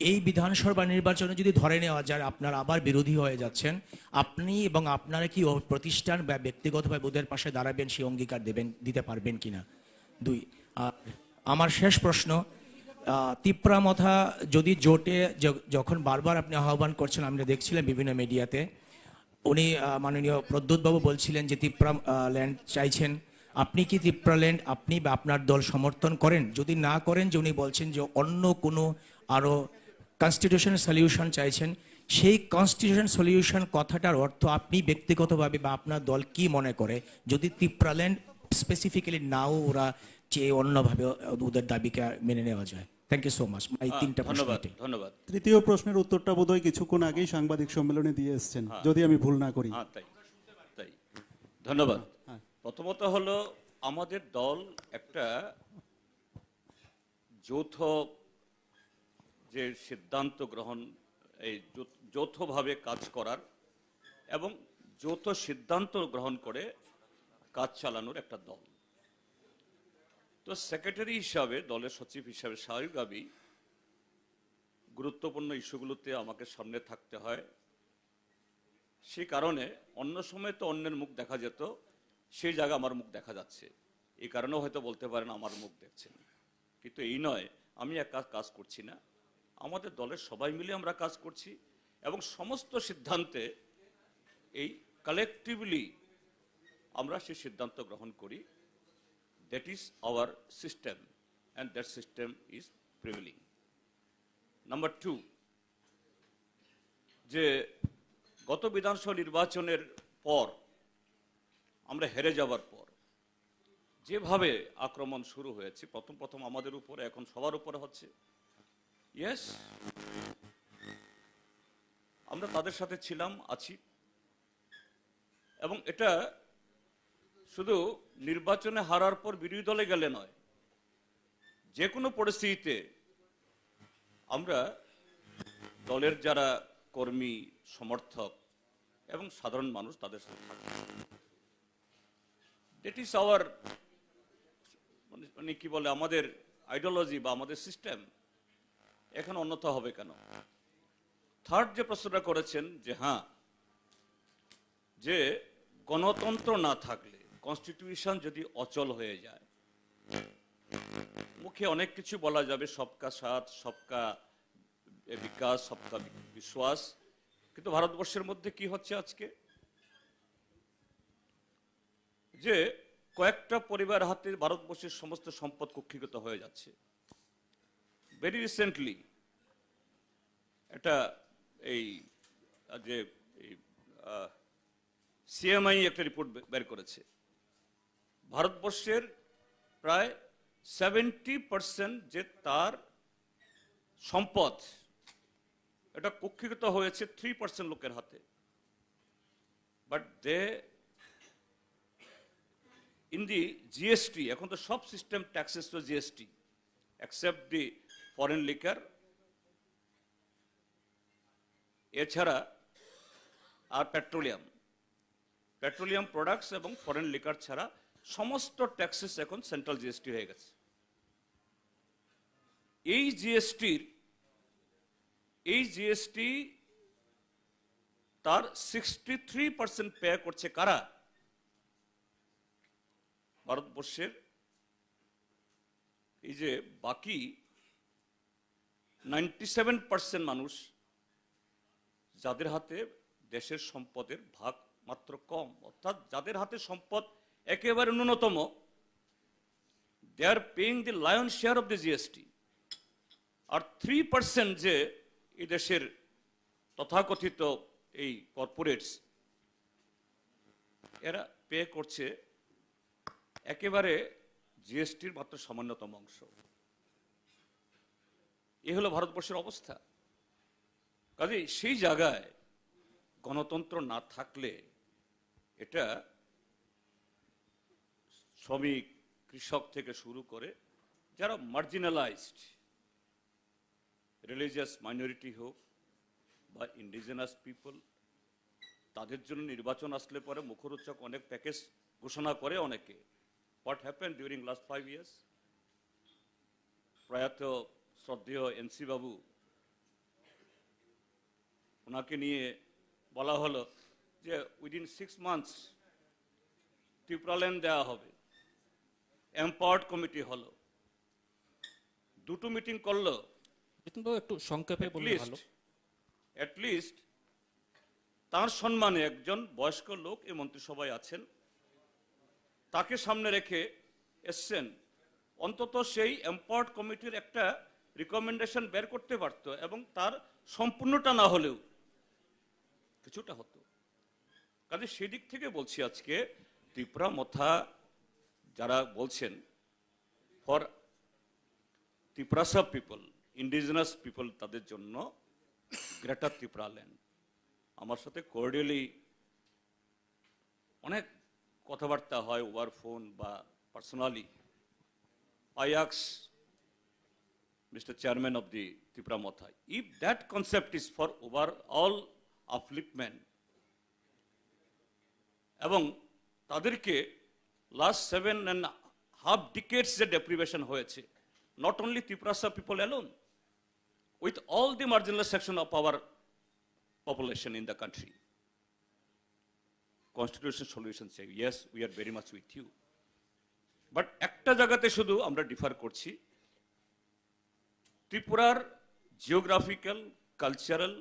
এই বিধানসভা নির্বাচনে যদি ধরে নেওয়া যায় আপনারা আবার বিরোধী হয়ে যাচ্ছেন আপনি এবং আপনারা কি প্রতিষ্ঠান বা ব্যক্তিগতভাবে ওদের পাশে দাঁড়াবেন সেই অঙ্গীকার দেবেন দিতে পারবেন কিনা? দুই আর আমার শেষ প্রশ্ন আহ, তিপ্রামথা যদি জোটে যখন বারবার আপনি আহ্বান করছেন আমরা দেখছিলাম বিভিন্ন মিডিয়াতে উনি মাননীয় প্রদ্যুৎবাবু বলছিলেন যে তিপ্রা ল্যান্ড চাইছেন আপনি কি তিপ্রা আপনি বা আপনার দল সমর্থন করেন? যদি না করেন যে উনি বলছেন যে অন্য কোনো আরও কনস্টিটিউশন সলিউশন চাইছেন সেই কনস্টিটিউশন সলিউশন কথাটার অর্থ আপনি ব্যক্তিগতভাবে বা আপনার দল কি মনে করে? যদি তিপ্রাল্যান্ড স্পেসিফিক্যালি নাও ওরা চেয়ে অন্যভাবে ওদের দাবিকে মেনে নেওয়া যায়। থ্যাংক ইউ সো মাচ এই তিনটা প্রশ্ন ধন্যবাদ ধন্যবাদ। তৃতীয় প্রশ্নের উত্তরটা বোধহয় কিছুক্ষণ আগেই সাংবাদিক সম্মেলনে দিয়ে এসছেন যদি আমি ভুল না করি। হ্যাঁ তাই তাই। ধন্যবাদ। হ্যাঁ। প্রথমত হলো আমাদের দল একটা যৌথ যে সিদ্ধান্ত গ্রহণ, এই যৌথভাবে কাজ করার এবং যৌথ সিদ্ধান্ত গ্রহণ করে কাজ চালানোর একটা দল। তো সেক্রেটারি হিসাবে, দলের সচিব হিসাবে স্বাভাবিকভাবেই গুরুত্বপূর্ণ ইস্যুগুলোতে আমাকে সামনে থাকতে হয়। সে কারণে অন্য সময় তো অন্যের মুখ দেখা যেত। সেই জায়গা আমার মুখ দেখা যাচ্ছে। এই কারণেও হয়তো বলতে পারেন আমার মুখ দেখছেন কিন্তু এই নয়, আমি একা কাজ করছি না। আমাদের দলের সবাই মিলে আমরা কাজ করছি এবং সমস্ত সিদ্ধান্তে এই কালেকটিভলি আমরা সেই সিদ্ধান্ত গ্রহণ করি। That is our system and that system is prevailing number two যে গত বিধানসভা নির্বাচনের পর আমরা হেরে যাওয়ার পর। যেভাবে আক্রমণ শুরু হয়েছে, প্রথম প্রথম আমাদের উপরে, এখন সবার উপরে হচ্ছে। ইয়েস আমরা তাদের সাথে ছিলাম, আছি। এবং এটা শুধু নির্বাচনে হারার পর বিরোধী দলে গেলে নয় যে কোনো পরিস্থিতিতে আমরা দলের যারা কর্মী, সমর্থক এবং সাধারণ মানুষ তাদের সাথে দ্যাট ইজ আওয়ার মানে কি বলে, আমাদের আইডিওলজি বা আমাদের সিস্টেম এখন অন্যথা হবে কেন? থার্ড যে প্রশ্নটা করেছেন যে হ্যাঁ যে গণতন্ত্র না থাকলে কনস্টিটিউশন যদি অচল হয়ে যায়, মুখে অনেক কিছু বলা যাবে, সবকা সাথ, সবকা বিকাশ, সবকা বিশ্বাস, কিন্তু ভারতবর্ষের মধ্যে কি হচ্ছে আজকে? যে কয়েকটা পরিবার হাতে ভারতবর্ষের সমস্ত সম্পদ কুক্ষিগত হয়ে যাচ্ছে। ভেরি রিসেন্টলি এটা এই, যে সিএমআই একটা রিপোর্ট বের করেছে। ভারতবর্ষের প্রায় সেভেন্টি পার্সেন্ট যে তার সম্পদ, এটা কক্ষিগত হয়েছে থ্রি পার্সেন্ট লোকের হাতে। But they in the GST এখন তো সব সিস্টেম ট্যাক্সেস তো GST except the foreign liquor এছাড়া আর পেট্রোলিয়াম পেট্রোলিয়াম প্রোডাক্টস এবং ফরেন লিকার ছাড়া সমস্ত ট্যাক্সেস এখন সেন্ট্রাল জিএসটি হয়ে গেছে। এই জিএসটির এই জিএসটি তার সিক্সটি থ্রি পার্সেন্ট পে করছে কারা? ভারতবর্ষের এই যে বাকি নাইনটি সেভেন পার্সেন্ট মানুষ যাদের হাতে দেশের সম্পদের ভাগ মাত্র কম, অর্থাৎ যাদের হাতে সম্পদ একেবারে ন্যূনতম they are paying the lion share of the GST R three percent যে এই দেশের তথাকথিত এই কর্পোরেটস এরা পে করছে একেবারে জিএসটির মাত্র সামান্যতম অংশ। এ হলো ভারতবর্ষের অবস্থা। কাজে সেই জায়গায় গণতন্ত্র না থাকলে এটা শ্রমিক, কৃষক থেকে শুরু করে যারা মার্জিনালাইজড, রিলিজিয়াস মাইনরিটি হোক বা ইন্ডিজিনাস পিপল, তাদের জন্য নির্বাচন আসলে পরে মুখরোচক অনেক প্যাকেজ ঘোষণা করে অনেকে। What happen during last five years প্রয়াত শ্রদ্ধেয় এনসি বাবু ওনাকে নিয়ে বলা হলো যে উইদিন সিক্স মান্থস ত্রিপুরাল্যান্ড দেওয়া হবে এম্পাওয়ার্ড কমিটি হলো দুটো মিটিং করল একটু সংক্ষেপে বললে ভালো লিস্ট তার সম্মানে একজন বয়স্ক লোক এই মন্ত্রিসভায় আছেন তাকে সামনে রেখে এসছেন। অন্তত সেই এম্পাওয়ার্ড কমিটির একটা রিকমেন্ডেশন বের করতে পারতো এবং তার সম্পূর্ণটা না হলেও কিছুটা হতো। কাজে সেদিক থেকে বলছি আজকে, ত্রিপুরা মথা যারা বলছেন for Tripurasa people indigenous people তাদের জন্য গ্রেটার ত্রিপুরা ল্যান্ড আমার সাথে কোর্ডিয়ালি অনেক কথাবার্তা হয় ওভার ফোন বা personally asks mister chairman of the Tripura Motha if that concept is for overall upliftment এবং তাদেরকে last seven and half decades যে ডেপ্রিভেশন হয়েছে not only Tripurasa people alone with all the marginal section of our population in the country. Constitution solution say, yes, we are very much with you. But একটা জায়গাতে শুধু আমরা differ করছি ত্রিপুরার geographical cultural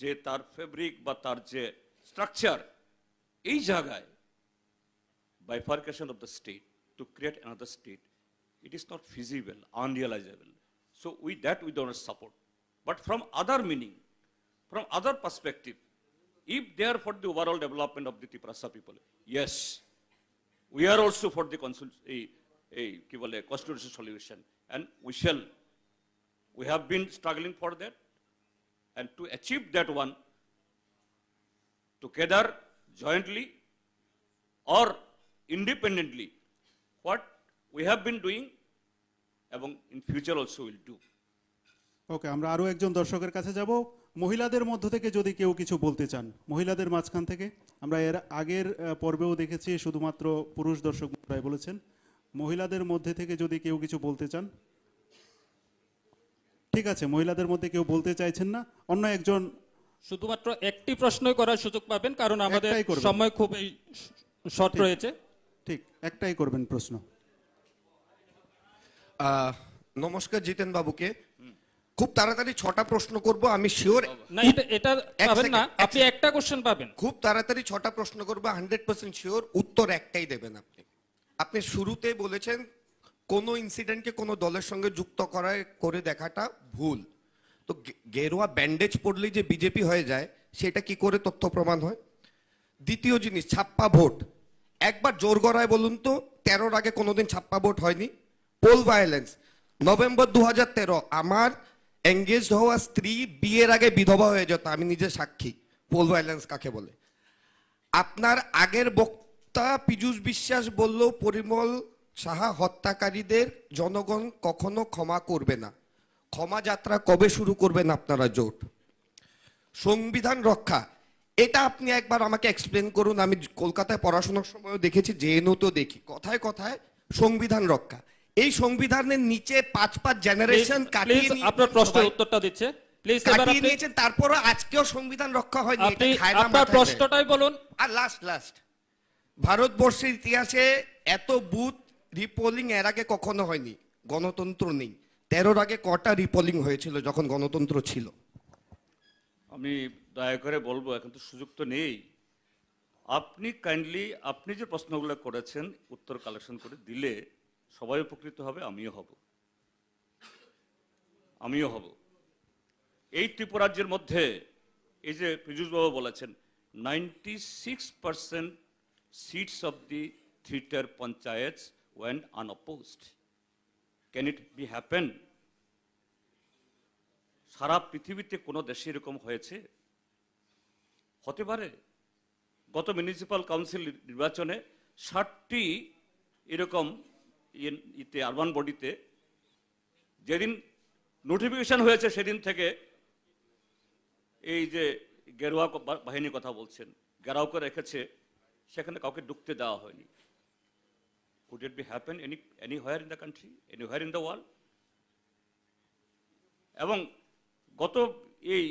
যে তার fabric বা তার যে স্ট্রাকচার এই জায়গায় bifurcation of the state to create another state, it is not feasible, unrealizable. So with that we don't support. But from other meaning, from other perspective, if they are for the overall development of the Tiprasa people, yes, we are also for the a, a, বলে, constitutional solution, and we shall, we have been struggling for that, and to achieve that one, together, jointly, or independently what we have been doing এবং in future also will do. ওকে আমরা আরও একজন দর্শকের কাছে যাব মহিলাদের মধ্য থেকে যদি কেউ কিছু বলতে চান মহিলাদের মাঝখান থেকে আমরা এর আগের পর্বেও দেখেছি শুধুমাত্র পুরুষ দর্শক প্রায় বলেছেন মহিলাদের মধ্যে থেকে যদি কেউ কিছু বলতে চান ঠিক আছে মহিলাদের মধ্যে কেউ বলতে চাইছেন না অন্য একজন শুধুমাত্র একটি প্রশ্নই করার সুযোগ পাবেন কারণ আমাদের সময় খুব শর্ট রয়েছে। ঠিক একটাই করবেন প্রশ্ন। নমস্কার জিতেন বাবুকে খুব তাড়াতাড়ি ছটা প্রশ্ন করব আমি শিওর না এটা এটা পাবেন না। আপনি একটা কোশ্চেন পাবেন। খুব তাড়াতাড়ি ছটা প্রশ্ন করব হান্ড্রেড পার্সেন্ট শিওর উত্তর একটাই দেবেন আপনি। আপনি শুরুতে বলেছেন কোনো ইনসিডেন্টকে কোনো দলের সঙ্গে যুক্ত করা করে দেখাটা ভুল। তো গেরুয়া ব্যান্ডেজ পড়লেই যে বিজেপি হয়ে যায় সেটা কি করে তথ্য প্রমাণ হয়? দ্বিতীয় জিনিস ছাপ্পা ভোট। একবার জোর গড়ায় বলুন তো তেরোর আগে কোনোদিন ছাপ্পা ভোট হয়নি। পোল ভায়োলেন্স নভেম্বর দু হাজার তেরো আমার এঙ্গেজড হওয়া স্ত্রী বিয়ের আগে বিধবা হয়ে যেত, আমি নিজে সাক্ষী পোল ভায়োলেন্স কাকে বলে। আপনার আগের বক্তা পীযূষ বিশ্বাস বলল, পরিমল সাহা হত্যাকারীদের জনগণ কখনো ক্ষমা করবে না। ক্ষমা যাত্রা কবে শুরু করবেন আপনারা, জোট? সংবিধান রক্ষা। এটা আপনি একবার আমাকে এক্সপ্লেন করুন, আমি কলকাতায় পড়াশোনার সময়ও দেখেছি জেএনও তো দেখি। কথায় কথায় সংবিধান রক্ষা। এই সংবিধানের নিচে পাঁচ পাঁচ জেনারেশন কাটিয়ে আপনার প্রশ্নের উত্তরটা দিচ্ছে। প্লিজ কাটিয়ে নিয়েছেন তারপরও আজকেও সংবিধান রক্ষা হয়নি আপনার প্রশ্নটাই বলুন। আর লাস্ট লাস্ট ভারতবর্ষের ইতিহাসে এত বুথ রিপোলিং এর আগে কখনো হয়নি গণতন্ত্র নেই। তেরোর আগে কটা রিপোলিং হয়েছিল যখন গণতন্ত্র ছিল? আমি দয়া করে বলব এখন তো সুযোগ তো নেই। আপনি কাইন্ডলি আপনি যে প্রশ্নগুলো করেছেন উত্তর কালেকশন করে দিলে সবাই উপকৃত হবে, আমিও হব আমিও হব এই ত্রিপুরাজ্যের মধ্যে, এই যে পীযুষবাবু বলেছেন ninety six percent seats of the three tier panchayat went unopposed. Can it be happen? সারা পৃথিবীতে কোনো দেশে এরকম হয়েছে হতে পারে গত মিউনিসিপ্যাল কাউন্সিল নির্বাচনে ষাটটি এরকম ইতে আরবান বডিতে, যেদিন নোটিফিকেশন হয়েছে সেদিন থেকে এই যে গেরুয়া বাহিনীর কথা বলছেন গেরাও করে রেখেছে, সেখানে কাউকে ঢুকতে দেওয়া হয়নি। Could it be happen any anywhere in the country anywhere in the world এবং গত এই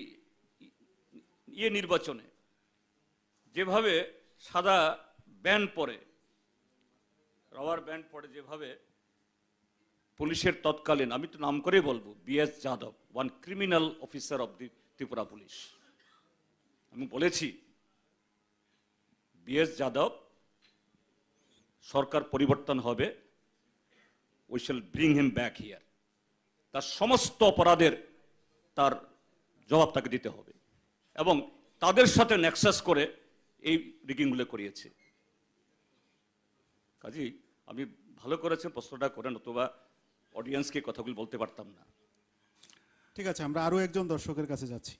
ইয়ে নির্বাচনে যেভাবে সাদা ব্যান্ড পরে রাবার ব্যান্ড পরে যেভাবে, পুলিশের তৎকালীন, আমি তো নাম করেই বলব, BS Yadav one criminal officer of the Tripura police. আমি বলেছি, বিএস যাদব, সরকার পরিবর্তন হবে we shall bring him back here তার সমস্ত অপরাধের, তার জবাব তাকে দিতে হবে। এবং তাদের সাথে নেক্সাস করে এই রিগিংগুলো করিয়েছে। কাজেই আমি ভালো করেছেন, প্রশ্নটা করেন, অথবা অডিয়েন্সকে কথাগুলি বলতে পারতাম না। ঠিক আছে, আমরা আরও একজন দর্শকের কাছে যাচ্ছি।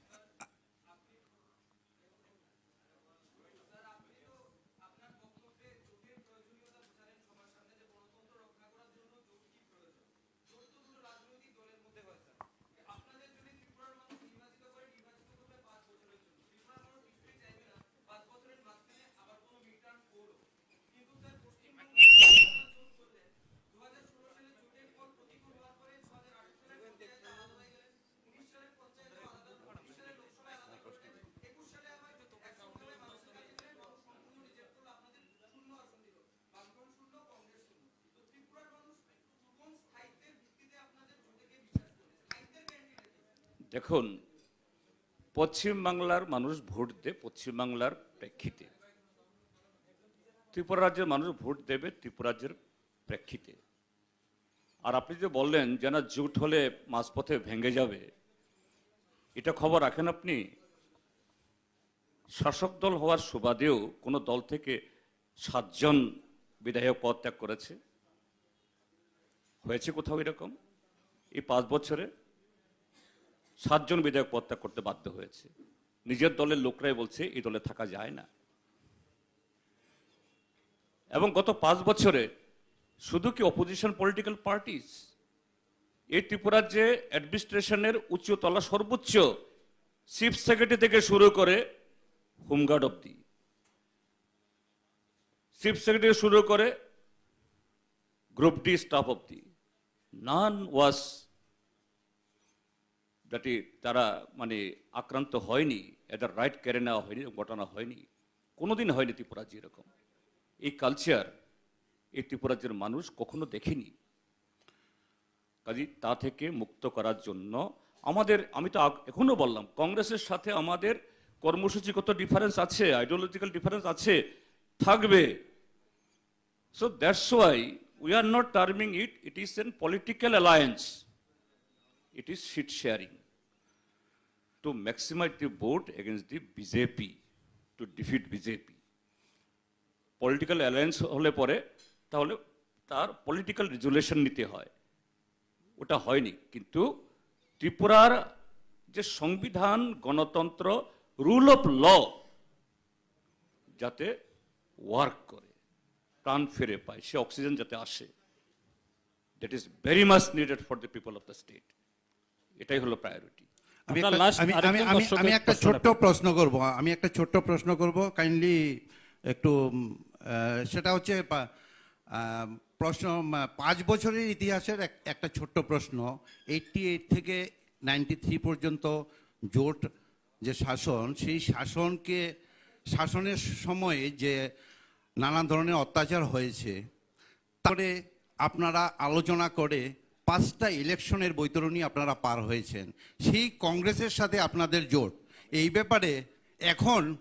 দেখুন পশ্চিমবাংলার মানুষ ভোট দেয় পশ্চিমবাংলার প্রেক্ষিতে। ত্রিপুরা রাজ্যের মানুষ ভোট দেবে ত্রিপুরা রাজ্যের প্রেক্ষিতে। আর আপনি যে বললেন যে না জুট হলে মাঝপথে ভেঙে যাবে, এটা খবর রাখেন আপনি? শাসক দল হওয়ার সুবাদেও কোনো দল থেকে সাতজন বিধায়ক পদ ত্যাগ করেছে। হয়েছে কোথাও এরকম? এই পাঁচ বছরে? সাতজন বিধায়ক পদত্যাগ করতে বাধ্য হয়েছে। নিজের দলের লোকরাই বলছে, এই দলে থাকা যায় না। এবং গত পাঁচ বছরে শুধু কি অপোজিশন পলিটিক্যাল পার্টিস এই ত্রিপুরার যে অ্যাডমিনিস্ট্রেশনের উচ্চতলা সর্বোচ্চ চিফ সেক্রেটারি থেকে শুরু করে হোমগার্ড অব্দি চিফ সেক্রেটারি শুরু করে গ্রুপ ডি স্টাফ অব্দি নান ওয়াজ যাতে তারা মানে আক্রান্ত হয়নি, এদের রাইট কেড়ে নেওয়া হয়নি, ঘটনা হয়নি। কোনোদিন হয়নি ত্রিপুরাজ্য এরকম। এই কালচার এই ত্রিপুরাজ্যের মানুষ কখনো দেখেনি। কাজে, তা থেকে মুক্ত করার জন্য আমাদের, আমি তো আগ- এখনও বললাম, কংগ্রেসের সাথে আমাদের কর্মসূচিগত ডিফারেন্স আছে আইডিওলজিক্যাল ডিফারেন্স আছে, থাকবে। So that's why we are not terming it it is an political alliance it is seat sharing to maximize the vote against the BJP, to defeat BJP. Political alliance হলে পরে তাহলে তার political resolution নিতে হয়। ওটা হয়নি। কিন্তু ত্রিপুরার যে সংবিধান গণতন্ত্র রুল অফ ল যাতে ওয়ার্ক করে প্রাণ ফিরে পায় সে অক্সিজেন যাতে আসে that is very much needed for the people of the state এটাই হলো প্রায়োরিটি আমি একটা- ছোট্ট প্রশ্ন করব আমি একটা ছোট্ট প্রশ্ন করব। কাইন্ডলি একটু সেটা হচ্ছে প্রশ্ন পাঁচ বছরের ইতিহাসের এক- একটা ছোট্ট প্রশ্ন। এইটটি এইট থেকে নাইনটি থ্রি পর্যন্ত জোট যে শাসন সেই শাসনকে শাসনের সময়ে যে নানা ধরনের অত্যাচার হয়েছে তারপরে আপনারা আলোচনা করে পাঁচটা ইলেকশনের বৈতরণী আপনারা পার হয়েছেন। সেই কংগ্রেসের সাথে আপনাদের জোট। এই ব্যাপারে এখন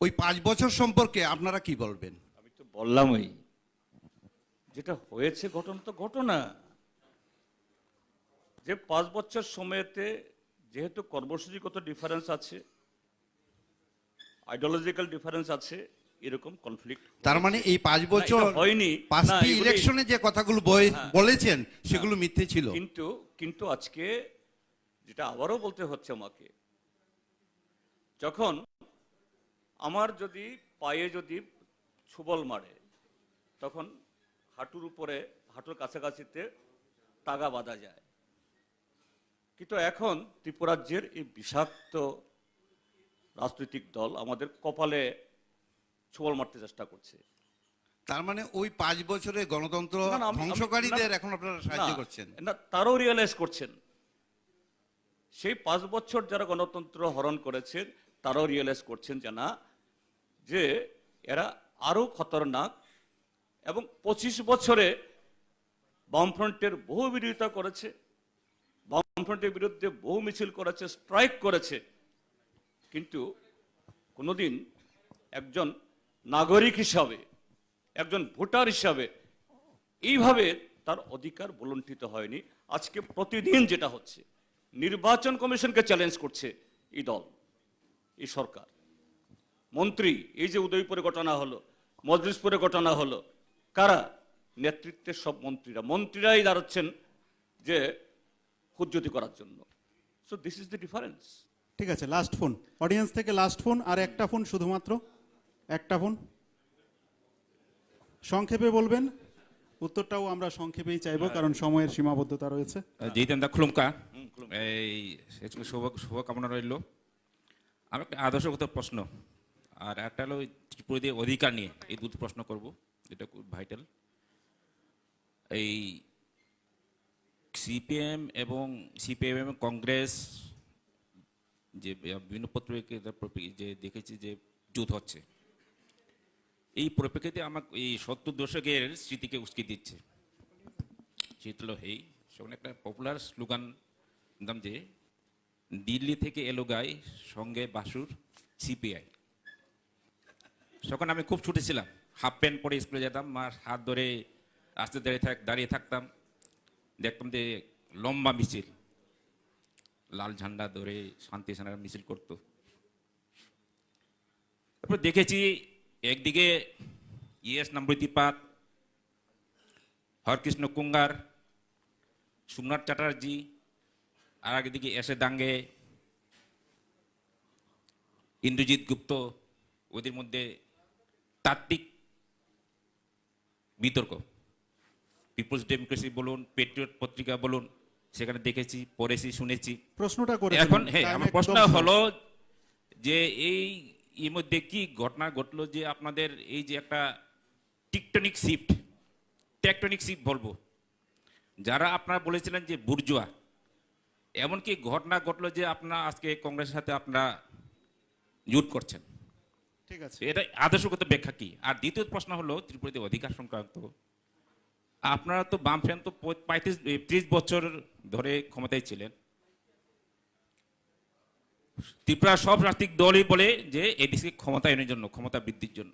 ওই পাঁচ বছর সম্পর্কে আপনারা কি বলবেন? আমি তো বললামই। যেটা হয়েছে ঘটনা তো ঘটনা। যে পাঁচ বছর সময়তে যেহেতু কর্মসূচিগত ডিফারেন্স আছে আইডিওলজিক্যাল ডিফারেন্স আছে এরকম কনফ্লিক্ট তার মানে এই পাঁচ বছর হয়নি। পাঁচটি ইলেকশনে যে কথাগুলো হ্যাঁ। বলেছেন সেগুলো মিথ্যে ছিল। কিন্তু কিন্তু আজকে যেটা আবারও বলতে হচ্ছে আমাকে যখন আমার যদি পায়ে যদি ছুবল মারে তখন হাঁটুর উপরে হাঁটুর কাছাকাছিতে তাগা বাঁধা যায়। কিন্তু এখন ত্রিপুরাজ্যের এই বিষাক্ত রাজনৈতিক দল আমাদের কপালে ছুবল মারতে চেষ্টা করছে। তার মানে ওই পাঁচ বছরে গণতন্ত্র ধ্বংসকারীদের এখন আপনারা সাহায্য করছেন। না তারও রিয়েলাইজ করছেন। সেই পাঁচ বছর যারা গণতন্ত্র হরণ করেছেন তারাও রিয়েলাইজ করছেন যে না যে এরা আরও খতরনাক এবং পঁচিশ বছরে বামফ্রন্টের বহু বিরোধিতা করেছে বামফ্রন্টের বিরুদ্ধে বহু মিছিল করেছে স্ট্রাইক করেছে। কিন্তু কোনোদিন একজন নাগরিক হিসাবে, একজন ভোটার হিসাবে, এইভাবে তার অধিকার বলণ্ঠিত হয়নি। আজকে প্রতিদিন যেটা হচ্ছে, নির্বাচন কমিশনকে চ্যালেঞ্জ করছে এই দল, এই সরকার। মন্ত্রী, এই যে উদয়পুরে ঘটনা হলো, মজলিসপুরে ঘটনা হলো, কারা? নেতৃত্বের সব মন্ত্রীরা। মন্ত্রীরাই দাঁড়াচ্ছেন যে হুজ্জতি করার জন্য। So this is the difference ঠিক আছে লাস্ট ফোন অডিয়েন্স থেকে লাস্ট ফোন আর একটা ফোন শুধুমাত্র। একটা ফোন সংক্ষেপে বলবেন, উত্তরটাও আমরা সংক্ষেপেই চাইব, কারণ সময়ের সীমাবদ্ধতা রয়েছে। জিতেন্দা খুলুমকা। এই শুভ, শুভকামনা রইল। আমি একটা আদর্শগত প্রশ্ন, আর একটা হলো ত্রিপুরীদের অধিকার নিয়ে, এই দুটো প্রশ্ন করব এটা খুব ভাইটাল এই সিপিএম এবং সিপিএম এবং কংগ্রেস, যে বিভিন্ন পত্রিকা যে দেখেছি যে যুদ্ধ হচ্ছে। এই পরিপ্রেক্ষিতে আমাকে এই সত্তর দশকের স্মৃতিকে উস্কে দিচ্ছে। হলো হেই সেখানে একটা পপুলার স্লোগান দাম যে, দিল্লি থেকে এলো গাই, সঙ্গে বাসুর সিপিআই তখন আমি খুব ছুটেছিলাম হাফ প্যান্ট পরে স্কুলে যেতাম আর হাত ধরে আস্তে দাঁড়িয়ে থাক, দাঁড়িয়ে থাকতাম। দেখতাম যে, লম্বা মিছিল। লাল ঝান্ডা ধরে শান্তি সেনারা মিছিল করতো। তারপর দেখেছি একদিকে ইএস নম্রতিপাত হরকৃষ্ণ কুঙ্গার সোমনাথ চ্যাটার্জি আর একদিকে এসে দাঙ্গে ইন্দ্রজিৎ গুপ্ত ওদের মধ্যে তাত্ত্বিক বিতর্ক। পিপলস ডেমোক্রেসি বলুন পেট্রিয়ট পত্রিকা বলুন সেখানে দেখেছি পড়েছি শুনেছি। প্রশ্নটা করে এখন হ্যাঁ আমার প্রশ্ন হলো যে এই এর মধ্যে কি ঘটনা ঘটলো যে আপনাদের এই যে একটা টিকটনিক শিফট টেকটনিক শিফট বলব? যারা আপনারা বলেছিলেন যে বুর্জুয়া এমনকি ঘটনা ঘটলো যে আপনারা আজকে কংগ্রেসের সাথে আপনারা জুট করছেন। ঠিক আছে। এটা আদর্শগত ব্যাখ্যা কি? আর দ্বিতীয় প্রশ্ন হলো ত্রিপুরাতে অধিকার সংক্রান্ত আপনারা তো বামফ্রেন্ড তো পঁয়ত্রিশ ত্রিশ বছর ধরে ক্ষমতায় ছিলেন। ত্রিপুরা সব রাজনৈতিক দলই বলে যে এডিসি ক্ষমতায়নের জন্য ক্ষমতা বৃদ্ধির জন্য।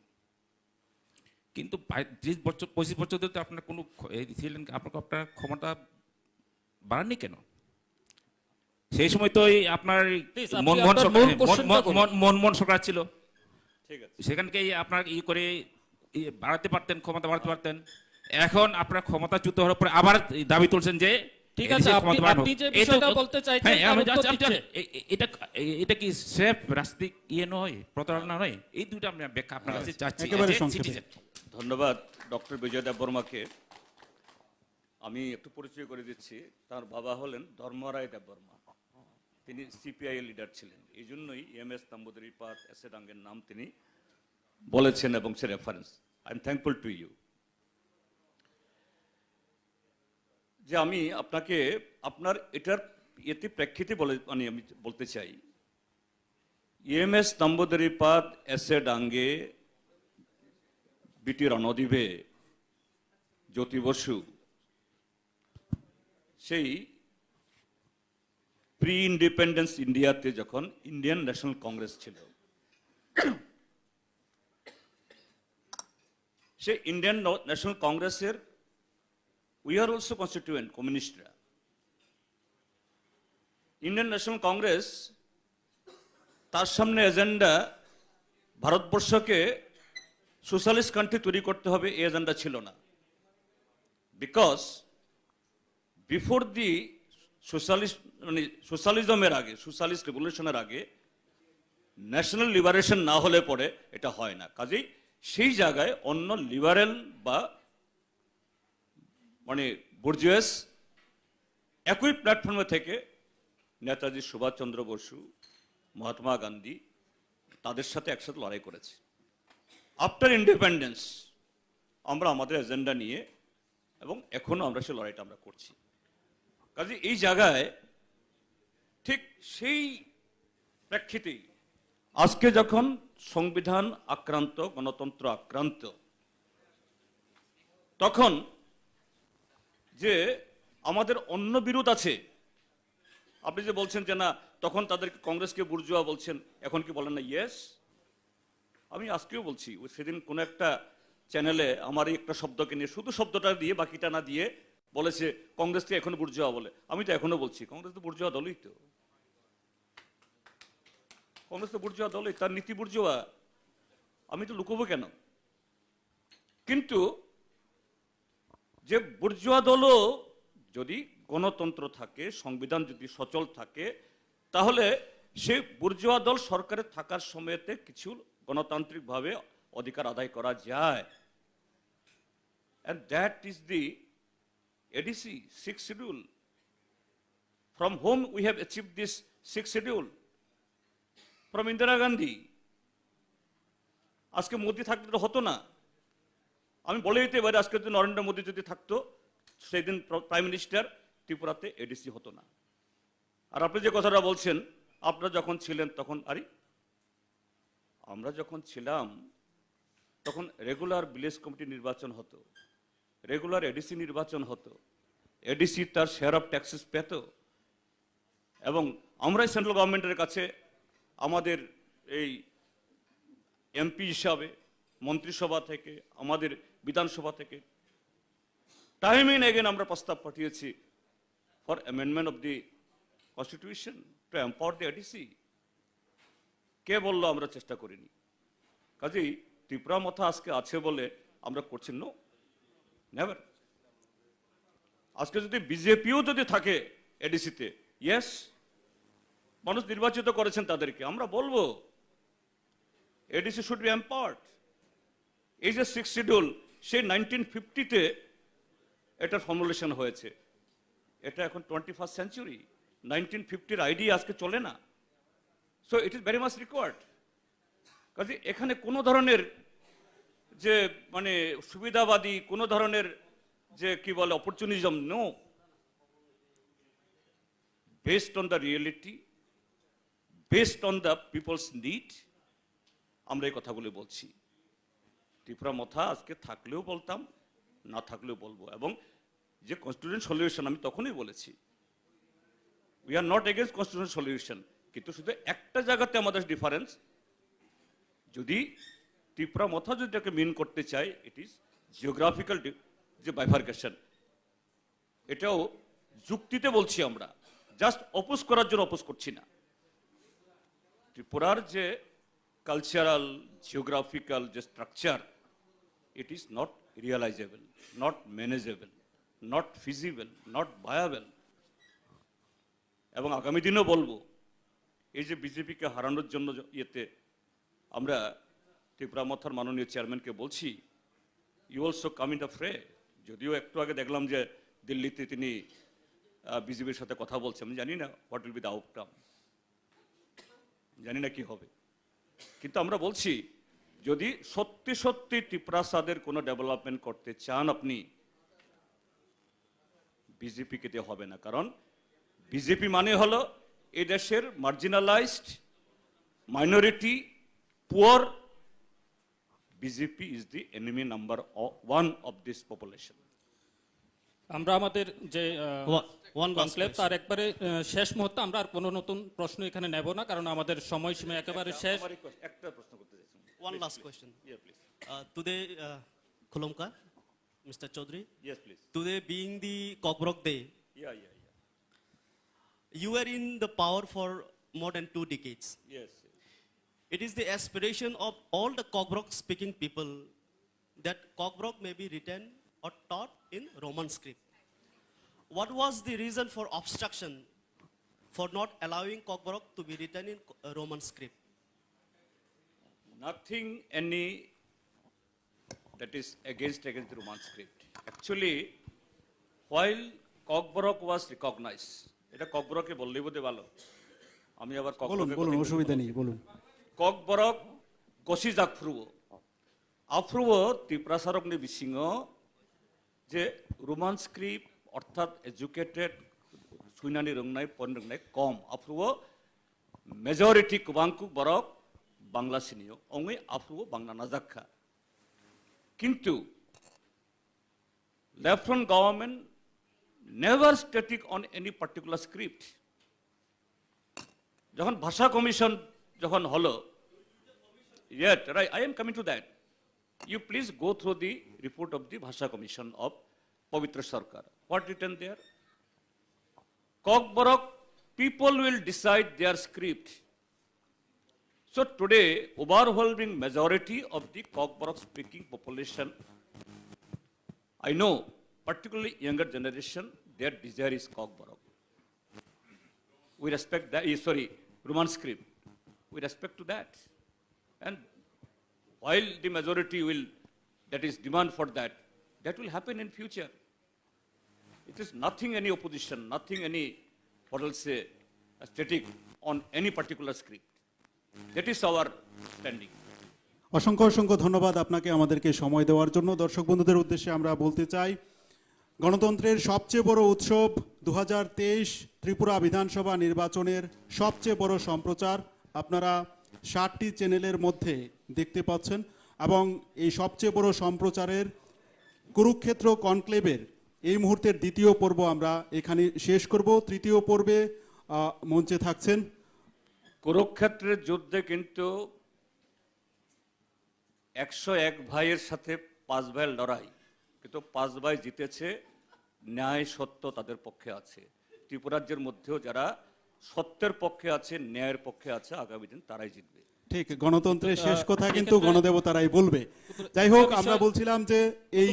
কিন্তু ত্রিশ বছর পঁচিশ বছর ধরে তো আপনার কোনো ছিলেন আপনার আপনার ক্ষমতা বাড়াননি কেন? সেই সময় তো আপনার মনমোহন সরকার মন-। মন- মনমোহন সরকার ছিল। ঠিক আছে। সেখানকে আপনার ই করে বাড়াতে পারতেন ক্ষমতা বাড়াতে পারতেন। এখন আপনার ক্ষমতাচ্যুত হওয়ার পরে আবার দাবি তুলছেন যে ঠিক আছে, আপনি- আপনি যে বিষয়টা বলতে চাইছেন, হ্যাঁ, এটা এটা কি সেফ রাজনৈতিক ইয়ে নয় প্রতারণা নয়? এই দুইটা আমি ব্যাখ্যা আপনার কাছে চাচ্ছি। ধন্যবাদ ডক্টর বিজয় দেব বর্মাকে। আমি একটু পরিচয় করে দিচ্ছি তার বাবা হলেন ধর্মরায় দেব বর্মা। তিনি সিপিআই লিডার ছিলেন। এই জন্যই M S Namboodiripad S A ডাঙ্গের নাম তিনি বলেছেন এবং সে reference I am thankful to you যে আমি আপনাকে আপনার এটার এতে প্রেক্ষিতে বলে মানে আমি বলতে চাই। M S Namboodiripad S Dange BT Ranadive Jyoti Basu. সেই প্রি ইন্ডিপেন্ডেন্স ইন্ডিয়াতে যখন ইন্ডিয়ান ন্যাশনাল কংগ্রেস ছিল সে ইন্ডিয়ান ন্যাশনাল কংগ্রেসের উই আর অলসো কনস্টিটিউয়েন্ট কমিউনিস্টরা ইন্ডিয়ান ন্যাশনাল কংগ্রেস তার সামনে এজেন্ডা ভারতবর্ষকে সোশ্যালিস্ট কান্ট্রি তৈরি করতে হবে, এই এজেন্ডা ছিল না। বিকজ বিফোর দি সোশ্যালিস্ট মানে সোশ্যালিজমের আগে সোশ্যালিস্ট রেভলিউশনের আগে ন্যাশনাল লিবারেশন না হলে পরে এটা হয় না। কাজেই সেই জায়গায় অন্য লিবারেল বা মানে বুর্জুয়াস, একই প্ল্যাটফর্মে থেকে নেতাজি সুভাষচন্দ্র বসু, মহাত্মা গান্ধী তাদের সাথে একসাথে লড়াই করেছে। আফটার ইন্ডিপেন্ডেন্স আমরা আমাদের এজেন্ডা নিয়ে এবং এখনও আমরা সেই লড়াইটা আমরা করছি। কাজে এই জায়গায় ঠিক সেই প্রেক্ষিতেই আজকে যখন সংবিধান আক্রান্ত, গণতন্ত্র আক্রান্ত, তখন যে আমাদের অন্য বিরোধ আছে। আপনি যে বলছেন যে না, তখন তাদেরকে কংগ্রেসকে বুর্জুয়া বলছেন, এখন কি বলেন না? ইয়েস আমি আজকেও বলছি, ওই সেদিন কোন একটা চ্যানেলে আমার একটা শব্দকে নিয়ে, শুধু শব্দটা দিয়ে, বাকিটা না দিয়ে বলেছে, কংগ্রেসকে এখন বুর্জুয়া বলে। আমি তো এখনও বলছি, কংগ্রেস তো বুর্জুয়া দলই তো। কংগ্রেস তো বুর্জুয়া দলই, তার নীতি বুর্জুয়া। আমি তো লুকোবো কেন? কিন্তু যে বুর্জুয়া দলও যদি গণতন্ত্র থাকে, সংবিধান যদি সচল থাকে, তাহলে সে বুর্জুয়া দল সরকারে থাকার সময়তে কিছু গণতান্ত্রিকভাবে অধিকার আদায় করা যায়। And that is the ADC six schedule from whom we have achieved this sixth schedule? From Indira Gandhi. আজকে মোদি থাকলে তো হতো না। আমি বলে দিতে পারি আজকে যদি নরেন্দ্র মোদী যদি থাকতো সেই দিন প্রাইম মিনিস্টার ত্রিপুরাতে এডিসি হতো না। আর আপনি যে কথাটা বলছেন, আপনারা যখন ছিলেন তখন, আরে, আমরা যখন ছিলাম, তখন রেগুলার ভিলেজ কমিটি নির্বাচন হতো রেগুলার এডিসি নির্বাচন হতো এডিসি তার শেয়ার অফ ট্যাক্সেস পেত, এবং আমরাই সেন্ট্রাল গভর্নমেন্টের কাছে আমাদের এই এমপি হিসাবে, মন্ত্রিসভা থেকে আমাদের বিধানসভা থেকে। টাইম ইন এগেন আমরা প্রস্তাব পাঠিয়েছি for amendment of the constitution to empower the ADC কে বলল আমরা চেষ্টা করিনি? কাজেই ত্রিপুরা মথা আজকে আছে বলে আমরা করছি নো নেভার আজকে যদি বিজেপিও যদি থাকে এডিসিতে ইয়েস মানুষ নির্বাচিত করেছেন তাদেরকে। আমরা বলব এডিসি শুড বি এম্পাওয়ার্ড এই যে সিক্স শিডিউল সেই নাইনটিন ফিফটিতে এটার ফর্মুলেশন হয়েছে। এটা এখন টোয়েন্টি ফার্স্ট সেঞ্চুরি নাইনটিন ফিফটির আইডি আজকে চলে না। So it is very much required কাজে এখানে কোনো ধরনের যে মানে সুবিধাবাদী, কোনো ধরনের যে, কি বলে opportunism no based on the reality based on the people's need আমরা এই কথাগুলি বলছি। ত্রিপুরা মথা আজকে থাকলেও বলতাম, না থাকলেও বলব। এবং যে কনস্টিটিউশন সলিউশন আমি তখনই বলেছি। We are not against constitution solution কিন্তু শুধু একটা জায়গাতে আমাদের ডিফারেন্স যদি ত্রিপুরা মথা যদি এটাকে মিন করতে চাই ইট ইজ জিওগ্রাফিক্যাল যে বাইফার্কেশন এটাও যুক্তিতে বলছি আমরা জাস্ট অপোজ করার জন্য অপোজ করছি না। ত্রিপুরার যে কালচারাল জিওগ্রাফিক্যাল যে structure it is not realizable, not manageable, not feasible, not viable. এবং আগামী দিনও বলব এই যে বিজেপিকে হারানোর জন্য ইয়েতে আমরা ত্রিপুরা মথার মাননীয় চেয়ারম্যানকে বলছি you also come in fray যদিও একটু আগে দেখলাম যে দিল্লিতে তিনি বিজেপির সাথে কথা বলছেন আমি জানি না what will be the outcome জানি না কি হবে কিন্তু আমরা বলছি যদি সত্যি সত্যি টিপ্রাসাদের কোনো ডেভেলপমেন্ট করতে চান আপনি বিজেপিকে দিয়ে হবে না। কারণ বিজেপি মানে হলো এই দেশের marginalised minority poor BJP is the enemy number one of this population আমরা আমাদের যে কনক্লেভ তার একবারে শেষ মুহূর্তে আমরা আর কোনো নতুন প্রশ্ন এখানে নেব না কারণ আমাদের সময়সীমা একেবারে শেষ। একটা প্রশ্ন করতে One please, last please. question. Yeah, please. Uh, today, uh, Khulomkar, Mr. Chaudhary. Yes, please. Today being the Cockbrook Day. Yeah, yeah, yeah. You were in the power for more than two decades. Yes. It is the aspiration of all the Cockbrook speaking people that Cockbrook may be written or taught in Roman script. What was the reason for obstruction for not allowing Cockbrook to be written in Roman script? Nothing any that is against against the Roman script. Actually, while Kokborok was recognized, এটা ককবরকে বললেই বোধহয় ভালো আমি আবার বলুন বলুন অসুবিধা। নেই বলুন ককবরক কশিজ আফ্রুও আফ্রুও ত্রিপ্রাসারগ্নি বিসিংহ যে রোমান স্ক্রিপ্ট অর্থাৎ এডুকেটেড সুইনানি রংনাই পন রংনাই কম আফ্রুও মেজরিটি কুবাংকু বরক বাংলা সিনিয় অঙ্গই আফ্রুও বাংলা নাজাক্ষা কিন্তু lieutenant government never static on any particular script যখন ভাষা কমিশন যখন হলো Yet, right, I am coming to that. You please go through the report of the Bhasha Commission of Pavitra Sarkar. What written there? Kokborok, people will decide their script. So today, overwhelming majority of the Kokborok speaking population, I know, particularly younger generation, their desire is Kokborok. We respect that, eh, sorry, Roman script. We respect to that. And while the majority will, that is demand for that, that will happen in future. It is nothing any opposition, nothing any, what will say, static on any particular script. Our standing. অসংখ্য অসংখ্য ধন্যবাদ আপনাকে আমাদেরকে সময় দেওয়ার জন্য। দর্শক বন্ধুদের উদ্দেশ্যে আমরা বলতে চাই, গণতন্ত্রের সবচেয়ে বড় উৎসব দু ত্রিপুরা বিধানসভা নির্বাচনের সবচেয়ে বড় সম্প্রচার। আপনারা ষাটটি চ্যানেলের মধ্যে দেখতে পাচ্ছেন এবং এই সবচেয়ে বড় সম্প্রচারের কুরুক্ষেত্র কনক্লেভের এই মুহূর্তের দ্বিতীয় পর্ব আমরা এখানে শেষ করব। তৃতীয় পর্বে মঞ্চে থাকছেন কুরুক্ষেত্রের যুদ্ধে কিন্তু একশো এক ভাইয়ের সাথে পাঁচ ভাইয়ের লড়াই। কিন্তু পাঁচ ভাই জিতেছে ন্যায় সত্য তাদের পক্ষে আছে। ত্রিপুরাজ্যের মধ্যেও যারা সত্যের পক্ষে আছে ন্যায়ের পক্ষে আছে আগামী দিন তারাই জিতবে। ঠিক গণতন্ত্রের শেষ কথা কিন্তু গণদেবতারাই বলবে। যাই হোক আমরা বলছিলাম যে এই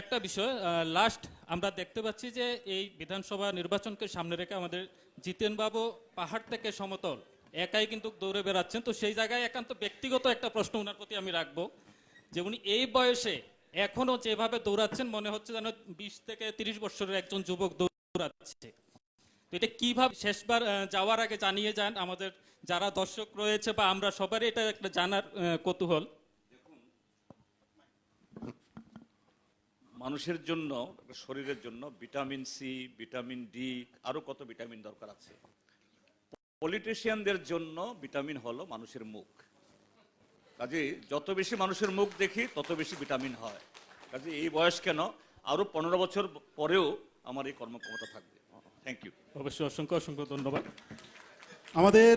একটা বিষয় লাস্ট আমরা দেখতে পাচ্ছি যে এই বিধানসভা নির্বাচনকে সামনে রেখে আমাদের জিতেন বাবু পাহাড় থেকে সমতল। একাই কিন্তু দৌড়ে বেড়াচ্ছেন, তো সেই জায়গায় একান্ত ব্যক্তিগত একটা প্রশ্ন ওনার প্রতি আমি রাখব, যে উনি এই বয়সে এখনও যেভাবে দৌড়াচ্ছেন, মনে হচ্ছে যেন বিশ থেকে তিরিশ বছরের একজন যুবক দৌড়াচ্ছে। তো এটা কীভাবে শেষবার যাওয়ার আগে জানিয়ে যান? আমাদের যারা দর্শক রয়েছে বা আমরা সবারই এটা একটা জানার কৌতূহল। মানুষের জন্য, শরীরের জন্য ভিটামিন সি, ভিটামিন ডি, আরও কত ভিটামিন দরকার আছে? পলিটিশিয়ানদের জন্য ভিটামিন হলো মানুষের মুখ। কাজে যত বেশি মানুষের মুখ দেখি তত বেশি ভিটামিন হয়। কাজে এই বয়স কেন? আরও পনেরো বছর পরেও আমার এই কর্মক্ষমতা থাকবে। থ্যাংক ইউ অবশ্যই অসংখ্য অসংখ্য ধন্যবাদ। আমাদের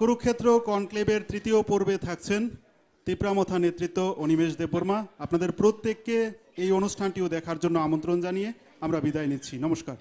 কুরুক্ষেত্র কনক্লেভের তৃতীয় পর্বে থাকছেন তিপ্রামথা নেতৃত্ব অনিমেষ দেববর্মা। আপনাদের প্রত্যেককে এই অনুষ্ঠানটিও দেখার জন্য আমন্ত্রণ জানিয়ে আমরা বিদায় নিচ্ছি। নমস্কার।